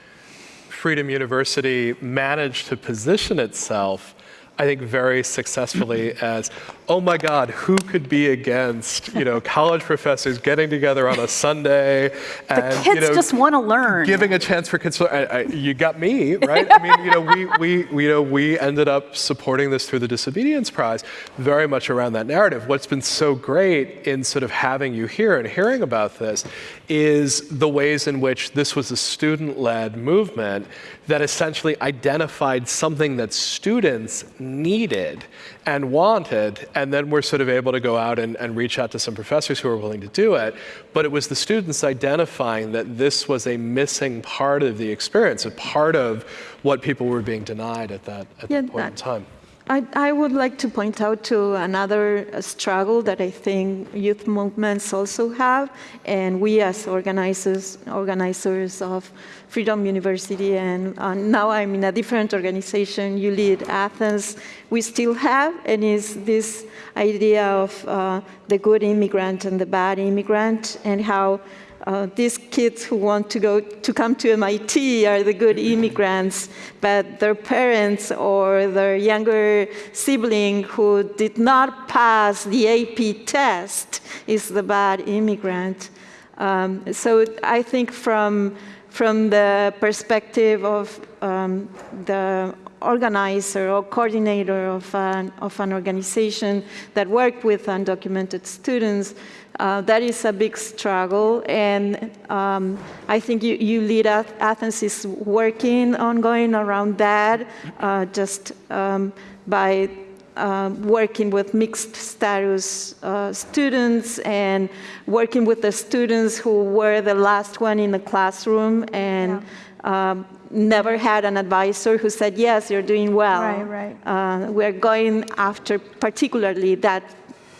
Freedom University managed to position itself I think very successfully as, oh my God, who could be against, you know, college professors getting together on a Sunday and, the kids you know, just want to learn. Giving a chance for kids. I, I, you got me, right? I mean, you know, we, we, we, you know, we ended up supporting this through the Disobedience Prize, very much around that narrative. What's been so great in sort of having you here and hearing about this is the ways in which this was a student-led movement that essentially identified something that students needed and wanted, and then we're sort of able to go out and, and, reach out to some professors who are willing to do it. But it was the students identifying that this was a missing part of the experience, a part of what people were being denied at that, at yeah, that point that, in time. I, I, would like to point out to another struggle that I think youth movements also have, and we as organizers, organizers of Freedom University, and uh, now I'm in a different organization, U-Lead Athens, we still have, and is this idea of uh, the good immigrant and the bad immigrant, and how uh, these kids who want to go to come to MIT are the good immigrants, but their parents or their younger sibling who did not pass the AP test is the bad immigrant. Um, so I think from from the perspective of um, the organizer or coordinator of an, of an organization that worked with undocumented students, uh, that is a big struggle, and um, I think you, you, lead Athens is working ongoing around that, uh, just um, by uh, working with mixed status uh, students and working with the students who were the last one in the classroom and yeah. um, never had an advisor who said, yes, you're doing well. Right, right. Uh, we're going after particularly that,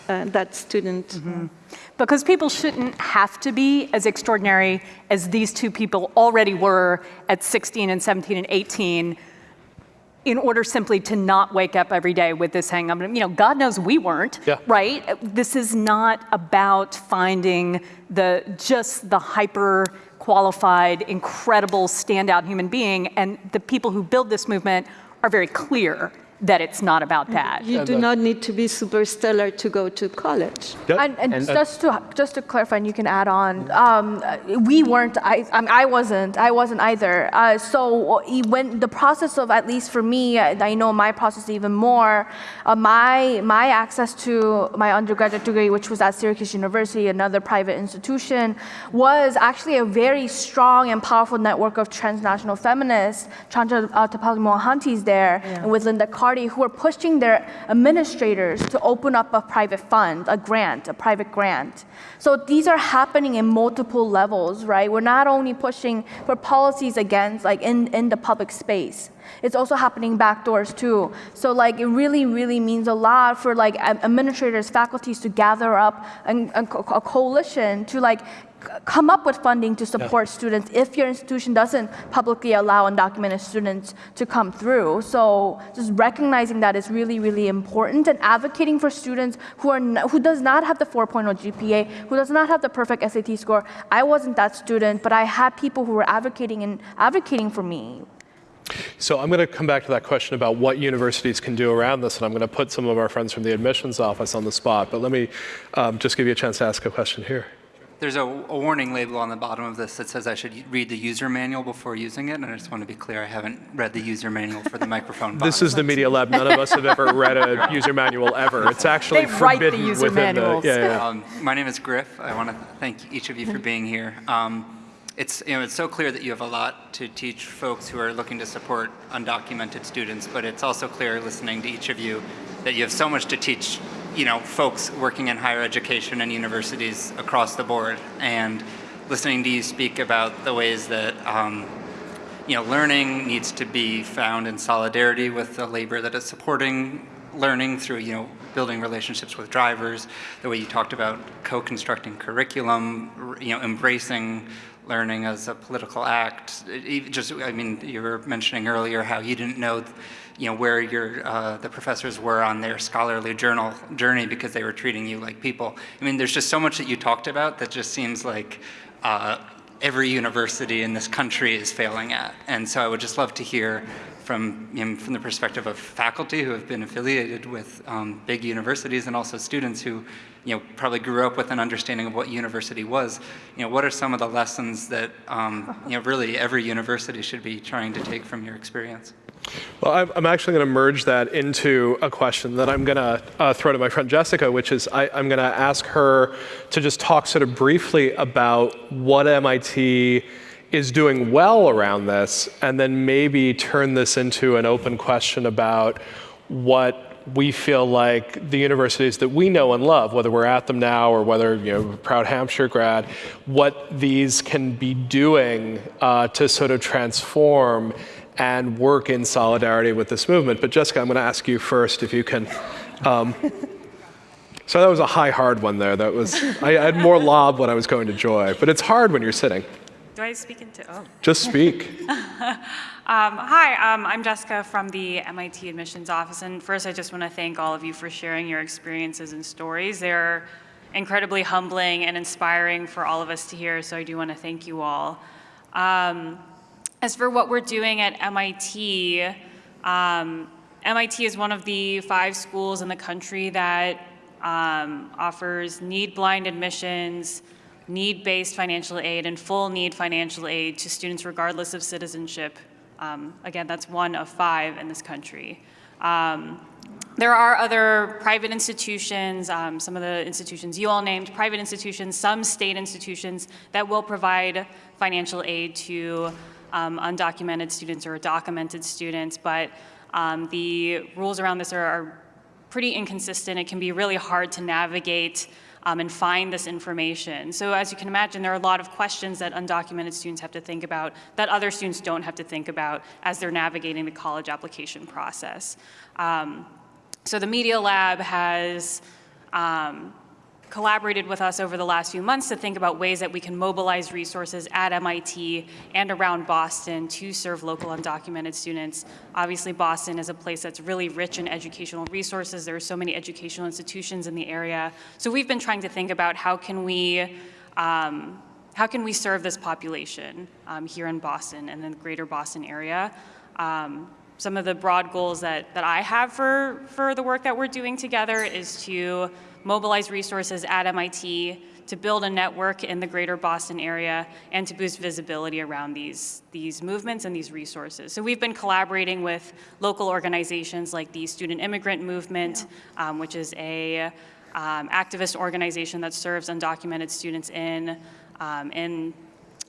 uh, that student. Mm -hmm. Because people shouldn't have to be as extraordinary as these two people already were at 16 and 17 and 18 in order simply to not wake up every day with this hang up. You know, God knows we weren't, yeah. right? This is not about finding the just the hyper qualified, incredible, standout human being. And the people who build this movement are very clear that it's not about that. You do not need to be super stellar to go to college. Yep. And, and, and, just to just to clarify, and you can add on. Um, we weren't. I, I, wasn't. I wasn't either. Uh, so when the process of, at least for me, I know my process even more. Uh, my my access to my undergraduate degree, which was at Syracuse University, another private institution, was actually a very strong and powerful network of transnational feminists. Chandra uh, Talpade Mohanty's there, yeah. and with Linda Carter Party who are pushing their administrators to open up a private fund, a grant, a private grant. So these are happening in multiple levels, right? We're not only pushing for policies against, like in, in the public space, it's also happening backdoors too. So like it really, really means a lot for like administrators, faculties to gather up a, a, a coalition to like come up with funding to support yeah. students if your institution doesn't publicly allow undocumented students to come through. So just recognizing that is really, really important and advocating for students who, are who does not have the 4.0 GPA, who does not have the perfect SAT score. I wasn't that student, but I had people who were advocating and advocating for me. So I'm going to come back to that question about what universities can do around this, and I'm going to put some of our friends from the admissions office on the spot. But let me um, just give you a chance to ask a question here. There's a, a, warning label on the bottom of this that says I should read the user manual before using it, and I just want to be clear, I haven't read the user manual for the microphone. this is the Media Lab. None of us have ever read a user manual ever. It's actually they forbidden write the user within manuals. the. Yeah, yeah. Um, my name is Griff. I want to thank each of you for being here. Um, it's, you know, it's so clear that you have a lot to teach folks who are looking to support undocumented students, but it's also clear listening to each of you that you have so much to teach you know, folks working in higher education and universities across the board and listening to you speak about the ways that um, you know, learning needs to be found in solidarity with the labor that is supporting learning through, you know, building relationships with drivers, the way you talked about co-constructing curriculum, you know, embracing learning as a political act. just, I mean, you were mentioning earlier how you didn't know, you know, where your uh, the professors were on their scholarly journal journey because they were treating you like people. I mean, there's just so much that you talked about that just seems like uh, every university in this country is failing at. And so I would just love to hear from, you know, from the perspective of faculty who have been affiliated with um, big universities and also students who you know, probably grew up with an understanding of what university was. You know, what are some of the lessons that um, you know, really every university should be trying to take from your experience? Well, I'm actually going to merge that into a question that I'm going to uh, throw to my friend Jessica, which is I, am going to ask her to just talk sort of briefly about what MIT is doing well around this, and then maybe turn this into an open question about what we feel like the universities that we know and love, whether we're at them now or whether you know proud Hampshire grad, what these can be doing uh, to sort of transform and work in solidarity with this movement. But Jessica, I'm going to ask you first if you can. Um, so that was a high hard one there. That was I had more lob when I was going to joy, but it's hard when you're sitting. Do I speak into, oh. Just speak. um, hi, um, I'm Jessica from the MIT Admissions Office. And first, I just want to thank all of you for sharing your experiences and stories. They're incredibly humbling and inspiring for all of us to hear, so I do want to thank you all. Um, as for what we're doing at MIT, um, MIT is one of the five schools in the country that um, offers need-blind admissions, need-based financial aid and full need financial aid to students regardless of citizenship. Um, again, that's one of five in this country. Um, there are other private institutions, um, some of the institutions you all named, private institutions, some state institutions that will provide financial aid to um, undocumented students or documented students, but um, the rules around this are, are pretty inconsistent. It can be really hard to navigate um, and find this information. So as you can imagine, there are a lot of questions that undocumented students have to think about that other students don't have to think about as they're navigating the college application process. Um, so the Media Lab has um, collaborated with us over the last few months to think about ways that we can mobilize resources at MIT and around Boston to serve local undocumented students. Obviously, Boston is a place that's really rich in educational resources. There are so many educational institutions in the area. So we've been trying to think about how can we um, how can we serve this population um, here in Boston and the greater Boston area. Um, some of the broad goals that, that I have for, for the work that we're doing together is to mobilize resources at MIT to build a network in the greater Boston area and to boost visibility around these, these movements and these resources. So we've been collaborating with local organizations like the Student Immigrant Movement, yeah. um, which is a um, activist organization that serves undocumented students in, um, in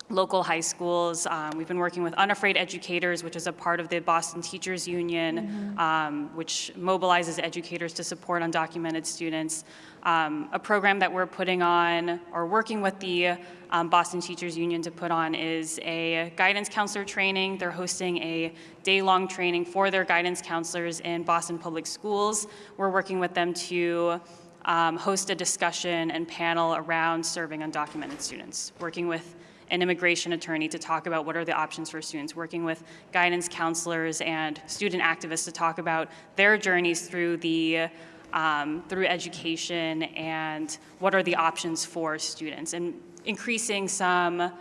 local high schools. Um, we've been working with Unafraid Educators, which is a part of the Boston Teachers Union, mm -hmm. um, which mobilizes educators to support undocumented students. Um, a program that we're putting on, or working with the um, Boston Teachers Union to put on is a guidance counselor training. They're hosting a day-long training for their guidance counselors in Boston Public Schools. We're working with them to um, host a discussion and panel around serving undocumented students, working with an immigration attorney to talk about what are the options for students, working with guidance counselors and student activists to talk about their journeys through the um, through education and what are the options for students and increasing some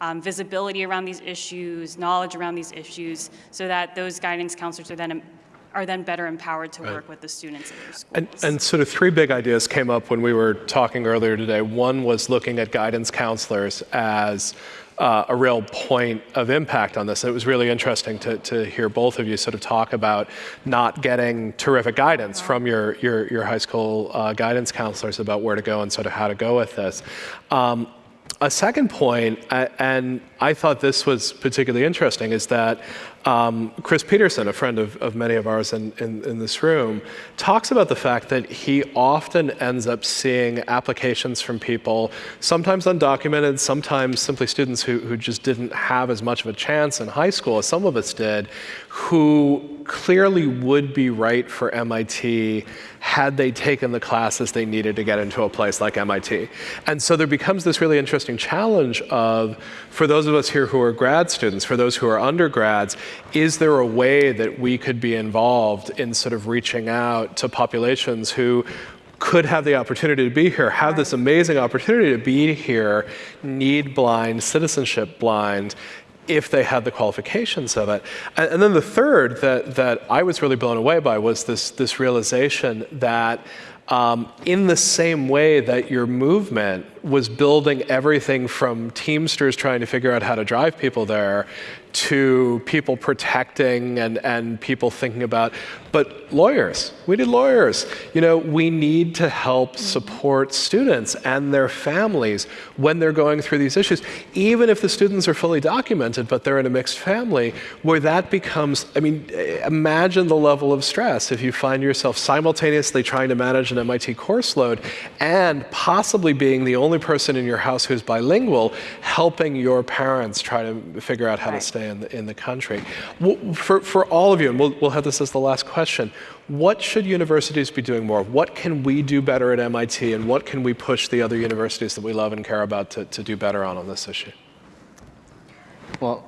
um, visibility around these issues, knowledge around these issues, so that those guidance counselors are then are then better empowered to right. work with the students in their schools. And, and, sort of three big ideas came up when we were talking earlier today. One was looking at guidance counselors as uh, a real point of impact on this. It was really interesting to, to hear both of you sort of talk about not getting terrific guidance from your, your, your high school uh, guidance counselors about where to go and sort of how to go with this. Um, a second uh, and I thought this was particularly interesting is that um, Chris Peterson, a friend of, of many of ours in, in, in, this room, talks about the fact that he often ends up seeing applications from people, sometimes undocumented, sometimes simply students who, who just didn't have as much of a chance in high school as some of us did, who clearly would be right for MIT had they taken the classes they needed to get into a place like MIT. And so there becomes this really interesting challenge of, for those of us here who are grad students, for those who are undergrads, is there a way that we could be involved in sort of reaching out to populations who could have the opportunity to be here, have this amazing opportunity to be here, need blind, citizenship blind, if they had the qualifications of it. And, and, then the third that, that I was really blown away by was this, this realization that um, in the same way that your movement was building everything from Teamsters trying to figure out how to drive people there to people protecting and, and people thinking about, but lawyers, we need lawyers. You know, we need to help support students and their families when they're going through these issues, even if the students are fully documented, but they're in a mixed family, where that becomes, I mean, imagine the level of stress if you find yourself simultaneously trying to manage an MIT course load and possibly being the only person in your house who's bilingual, helping your parents try to figure out how right. to stay in the, in the country. For, for all of you, and we'll, we'll have this as the last question, what should universities be doing more? What can we do better at MIT, and what can we push the other universities that we love and care about to, to do better on on this issue? Well,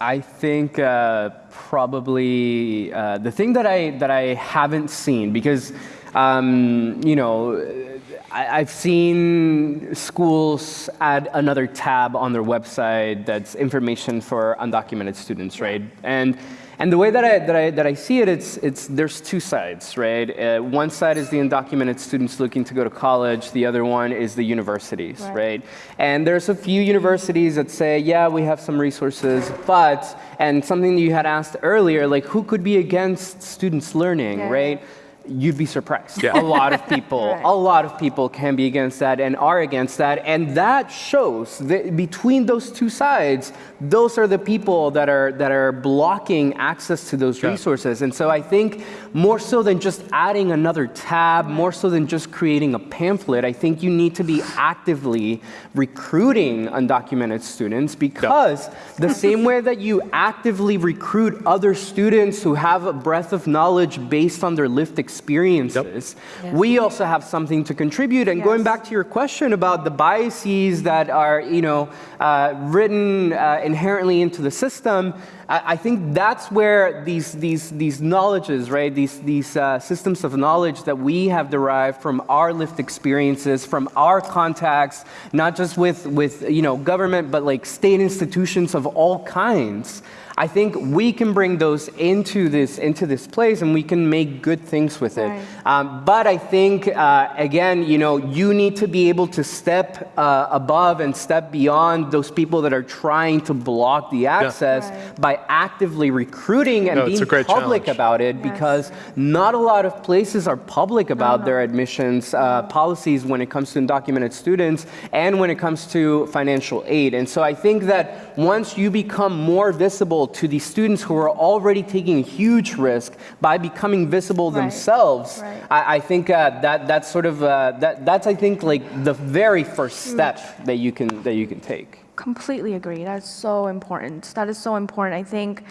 I think uh, probably uh, the thing that I that I haven't seen because um, you know I, have seen schools add another tab on their website that's information for undocumented students, right? And and the way that I, that I, that I see it, it's, it's, there's two sides, right? Uh, one side is the undocumented students looking to go to college. The other one is the universities, right. right? And there's a few universities that say, yeah, we have some resources, but, and something you had asked earlier, like who could be against students learning, yeah. right? You'd be surprised. Yeah. A lot of people, right. a lot of people can be against that and are against that. And that shows that between those two sides, those are the people that are, that are blocking access to those yeah. resources. And so I think more so than just adding another tab, more so than just creating a pamphlet, I think you need to be actively recruiting undocumented students because yeah. the same way that you actively recruit other students who have a breadth of knowledge based on their lived experience experiences, yep. we also have something to contribute. And yes. going back to your question about the biases that are, you know, uh, written uh, inherently into the system, I, I, think that's where these, these, these knowledges, right, these, these uh, systems of knowledge that we have derived from our lived experiences, from our contacts, not just with, with you know, government, but like state institutions of all kinds, I think we can bring those into this, into this place and we can make good things with it. Right. Um, but I think, uh, again, you know, you need to be able to step uh, above and step beyond those people that are trying to block the access yeah. right. by actively recruiting and no, being public challenge. about it yes. because not a lot of places are public about no, their admissions uh, policies when it comes to undocumented students and when it comes to financial aid. And so I think that once you become more visible to the students who are already taking a huge risk by becoming visible right. themselves, right. I, I, think uh, that that's sort of uh, that that's I think like the very first step that you can that you can take. Completely agree. That's so important. That is so important. I think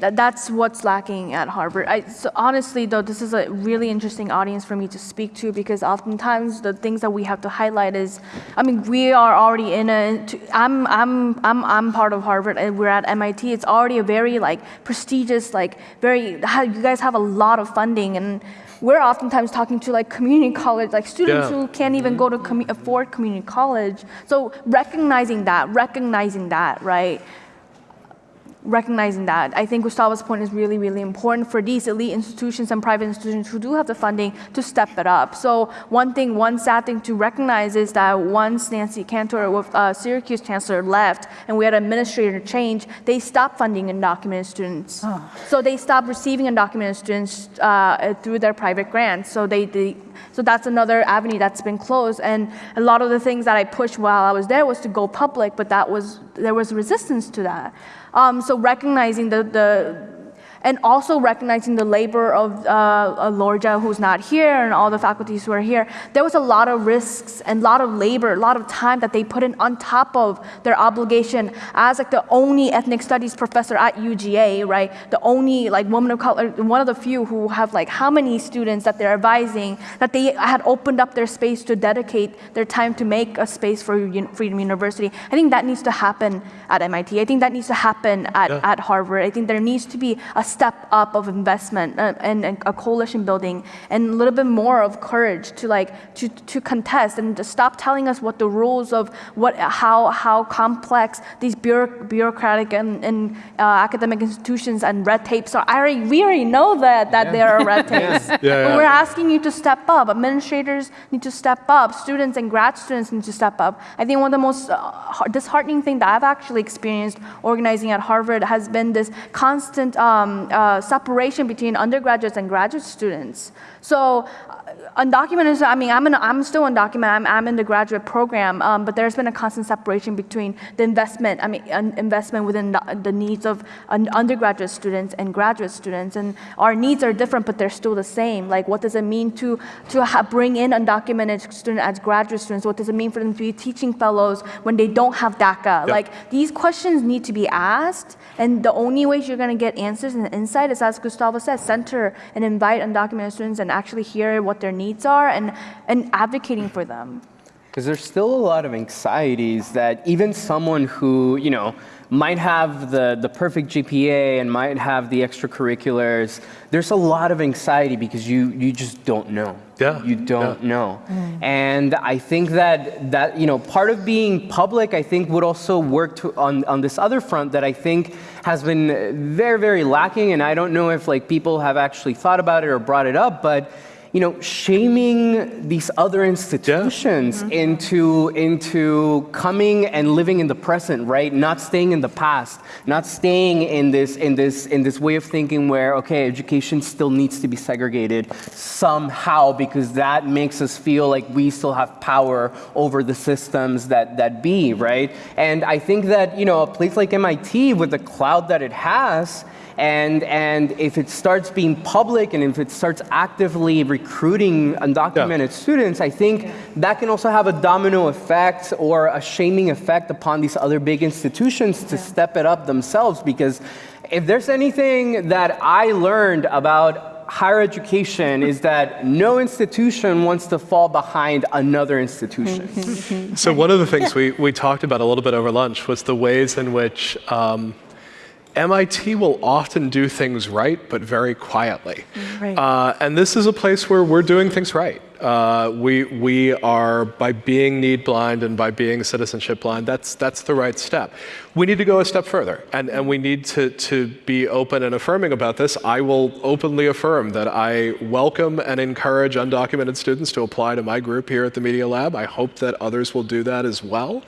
that's what's lacking at Harvard. I, so honestly, though, this is a really interesting audience for me to speak to because oftentimes the things that we have to highlight is, I mean, we are already in a. I'm I'm I'm I'm part of Harvard and we're at MIT. It's already a very like prestigious, like very. You guys have a lot of funding and. We're oftentimes talking to like community college, like students yeah. who can't even go to com afford community college. So recognizing that, recognizing that, right? Recognizing that. I think Gustavo's point is really, really important for these elite institutions and private institutions who do have the funding to step it up. So one thing, one sad thing to recognize is that once Nancy Cantor, with uh, Syracuse chancellor, left and we had a administrator change, they stopped funding undocumented students. Oh. So they stopped receiving undocumented students uh, through their private grants. So they, they so that's another avenue that's been closed. And a lot of the things that I pushed while I was there was to go public, but that was there was resistance to that. Um, so recognizing the, the and also recognizing the labor of uh, Lorgia, who's not here, and all the faculties who are here. There was a lot of risks and a lot of labor, a lot of time that they put in on top of their obligation as like the only ethnic studies professor at UGA, right? The only like woman of color, one of the few who have like how many students that they're advising, that they had opened up their space to dedicate their time to make a space for Freedom University. I think that needs to happen at MIT. I think that needs to happen at, yeah. at Harvard. I think there needs to be a step up of investment uh, and, and, a coalition building and a little bit more of courage to like to, to contest and to stop telling us what the rules of what how how complex these bureaucratic and, and uh, academic institutions and red tapes are. I already, we already know that that yeah. there are red tapes. yeah. Yeah, but we're asking you to step up. Administrators need to step up. Students and grad students need to step up. I think one of the most uh, disheartening thing that I've actually experienced organizing at Harvard has been this constant um, uh, separation between undergraduates and graduate students. So undocumented, I mean, I'm, in, I'm still undocumented, I'm, I'm in the graduate program, um, but there's been a constant separation between the investment, I mean, investment within the, the needs of undergraduate students and graduate students. And our needs are different, but they're still the same. Like, what does it mean to, to bring in undocumented students as graduate students? What does it mean for them to be teaching fellows when they don't have DACA? Yep. Like, these questions need to be asked, and the only way you're gonna get answers and insight is, as Gustavo said, center and invite undocumented students and actually hear what their needs are and, and advocating for them. Because there's still a lot of anxieties that even someone who, you know, might have the, the perfect GPA and might have the extracurriculars, there's a lot of anxiety because you, you just don't know. Yeah. You don't yeah. know. Mm. And I think that, that, you know, part of being public, I think would also work to, on, on this other front that I think has been very, very lacking. And I don't know if like people have actually thought about it or brought it up, but you know, shaming these other institutions yeah. mm -hmm. into, into coming and living in the present, right? Not staying in the past, not staying in this, in this, in this way of thinking where, okay, education still needs to be segregated somehow because that makes us feel like we still have power over the systems that, that be, right? And I think that, you know, a place like MIT with the cloud that it has, and, and if it starts being public and if it starts actively recruiting undocumented yeah. students, I think that can also have a domino effect or a shaming effect upon these other big institutions to yeah. step it up themselves. Because if there's anything that I learned about higher education is that no institution wants to fall behind another institution. so one of the things we, we talked about a little bit over lunch was the ways in which um, MIT will often do things right, but very quietly. Right. Uh, and this is a place where we're doing things right uh, we, we are, by being need blind and by being citizenship blind, that's, that's the right step. We need to go a step further, and, and we need to, to be open and affirming about this. I will openly affirm that I welcome and encourage undocumented students to apply to my group here at the Media Lab. I hope that others will do that as well.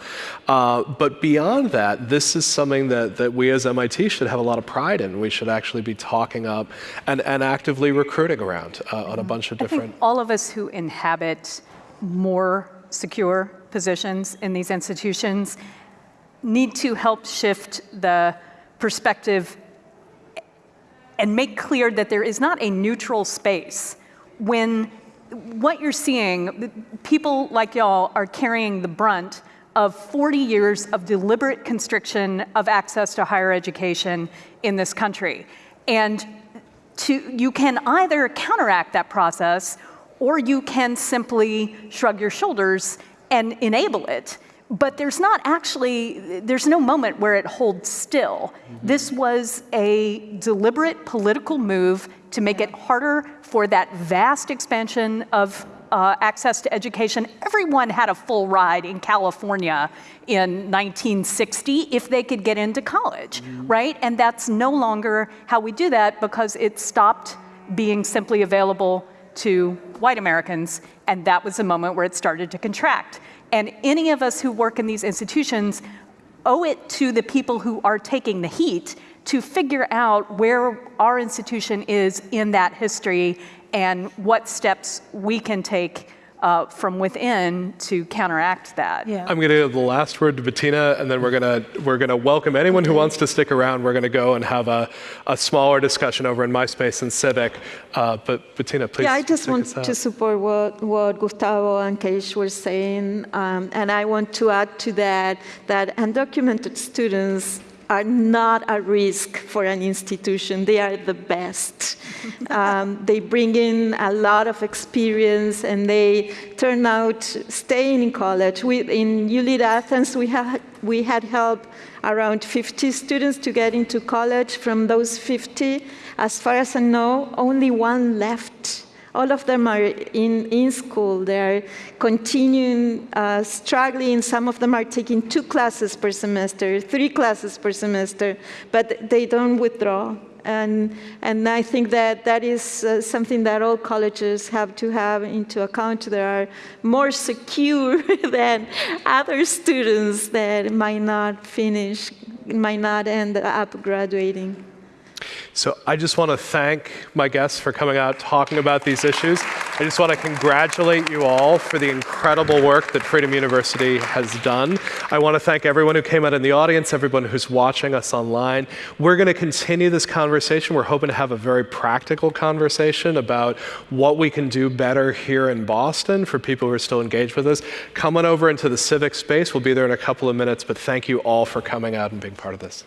Uh, but beyond that, this is something that, that we as MIT should have a lot of pride in. We should actually be talking up and, and actively recruiting around uh, on a bunch of different... all of us who in inhabit more secure positions in these institutions need to help shift the perspective and make clear that there is not a neutral space when what you're seeing, people like y'all are carrying the brunt of 40 years of deliberate constriction of access to higher education in this country. And to, you can either counteract that process or you can simply shrug your shoulders and enable it. But there's not actually, there's no moment where it holds still. Mm -hmm. This was a deliberate political move to make it harder for that vast expansion of uh, access to education. Everyone had a full ride in California in 1960 if they could get into college, right? And that's no longer how we do that because it stopped being simply available to white Americans, and that was the moment where it started to contract. And any of us who work in these institutions owe it to the people who are taking the heat to figure out where our institution is in that history and what steps we can take uh, from within to counteract that. Yeah. I'm going to give the last word to Betina, and then we're going to we're going to welcome anyone who wants to stick around. We're going to go and have a, a smaller discussion over in MySpace and Civic. Uh, but Betina, please. Yeah, I just want to support what, what Gustavo and Keish were saying, um, and I want to add to that that undocumented students are not a risk for an institution. They are the best. um, they bring in a lot of experience and they turn out staying in college. We, in U-Lead Athens, we, had we had helped around 50 students to get into college. From those 50, as far as I know, only one left all of them are in, in school. They're continuing uh, struggling. Some of them are taking two classes per semester, three classes per semester, but they don't withdraw. And, and I think that that is uh, something that all colleges have to have into account. They are more secure than other students that might not finish, might not end up graduating. So I just want to thank my guests for coming out talking about these issues. I just want to congratulate you all for the incredible work that Freedom University has done. I want to thank everyone who came out in the audience, everyone who's watching us online. We're going to continue this conversation. We're hoping to have a very practical conversation about what we can do better here in Boston for people who are still engaged with us. Come on over into the civic space. We'll be there in a couple of minutes, but thank you all for coming out and being part of this.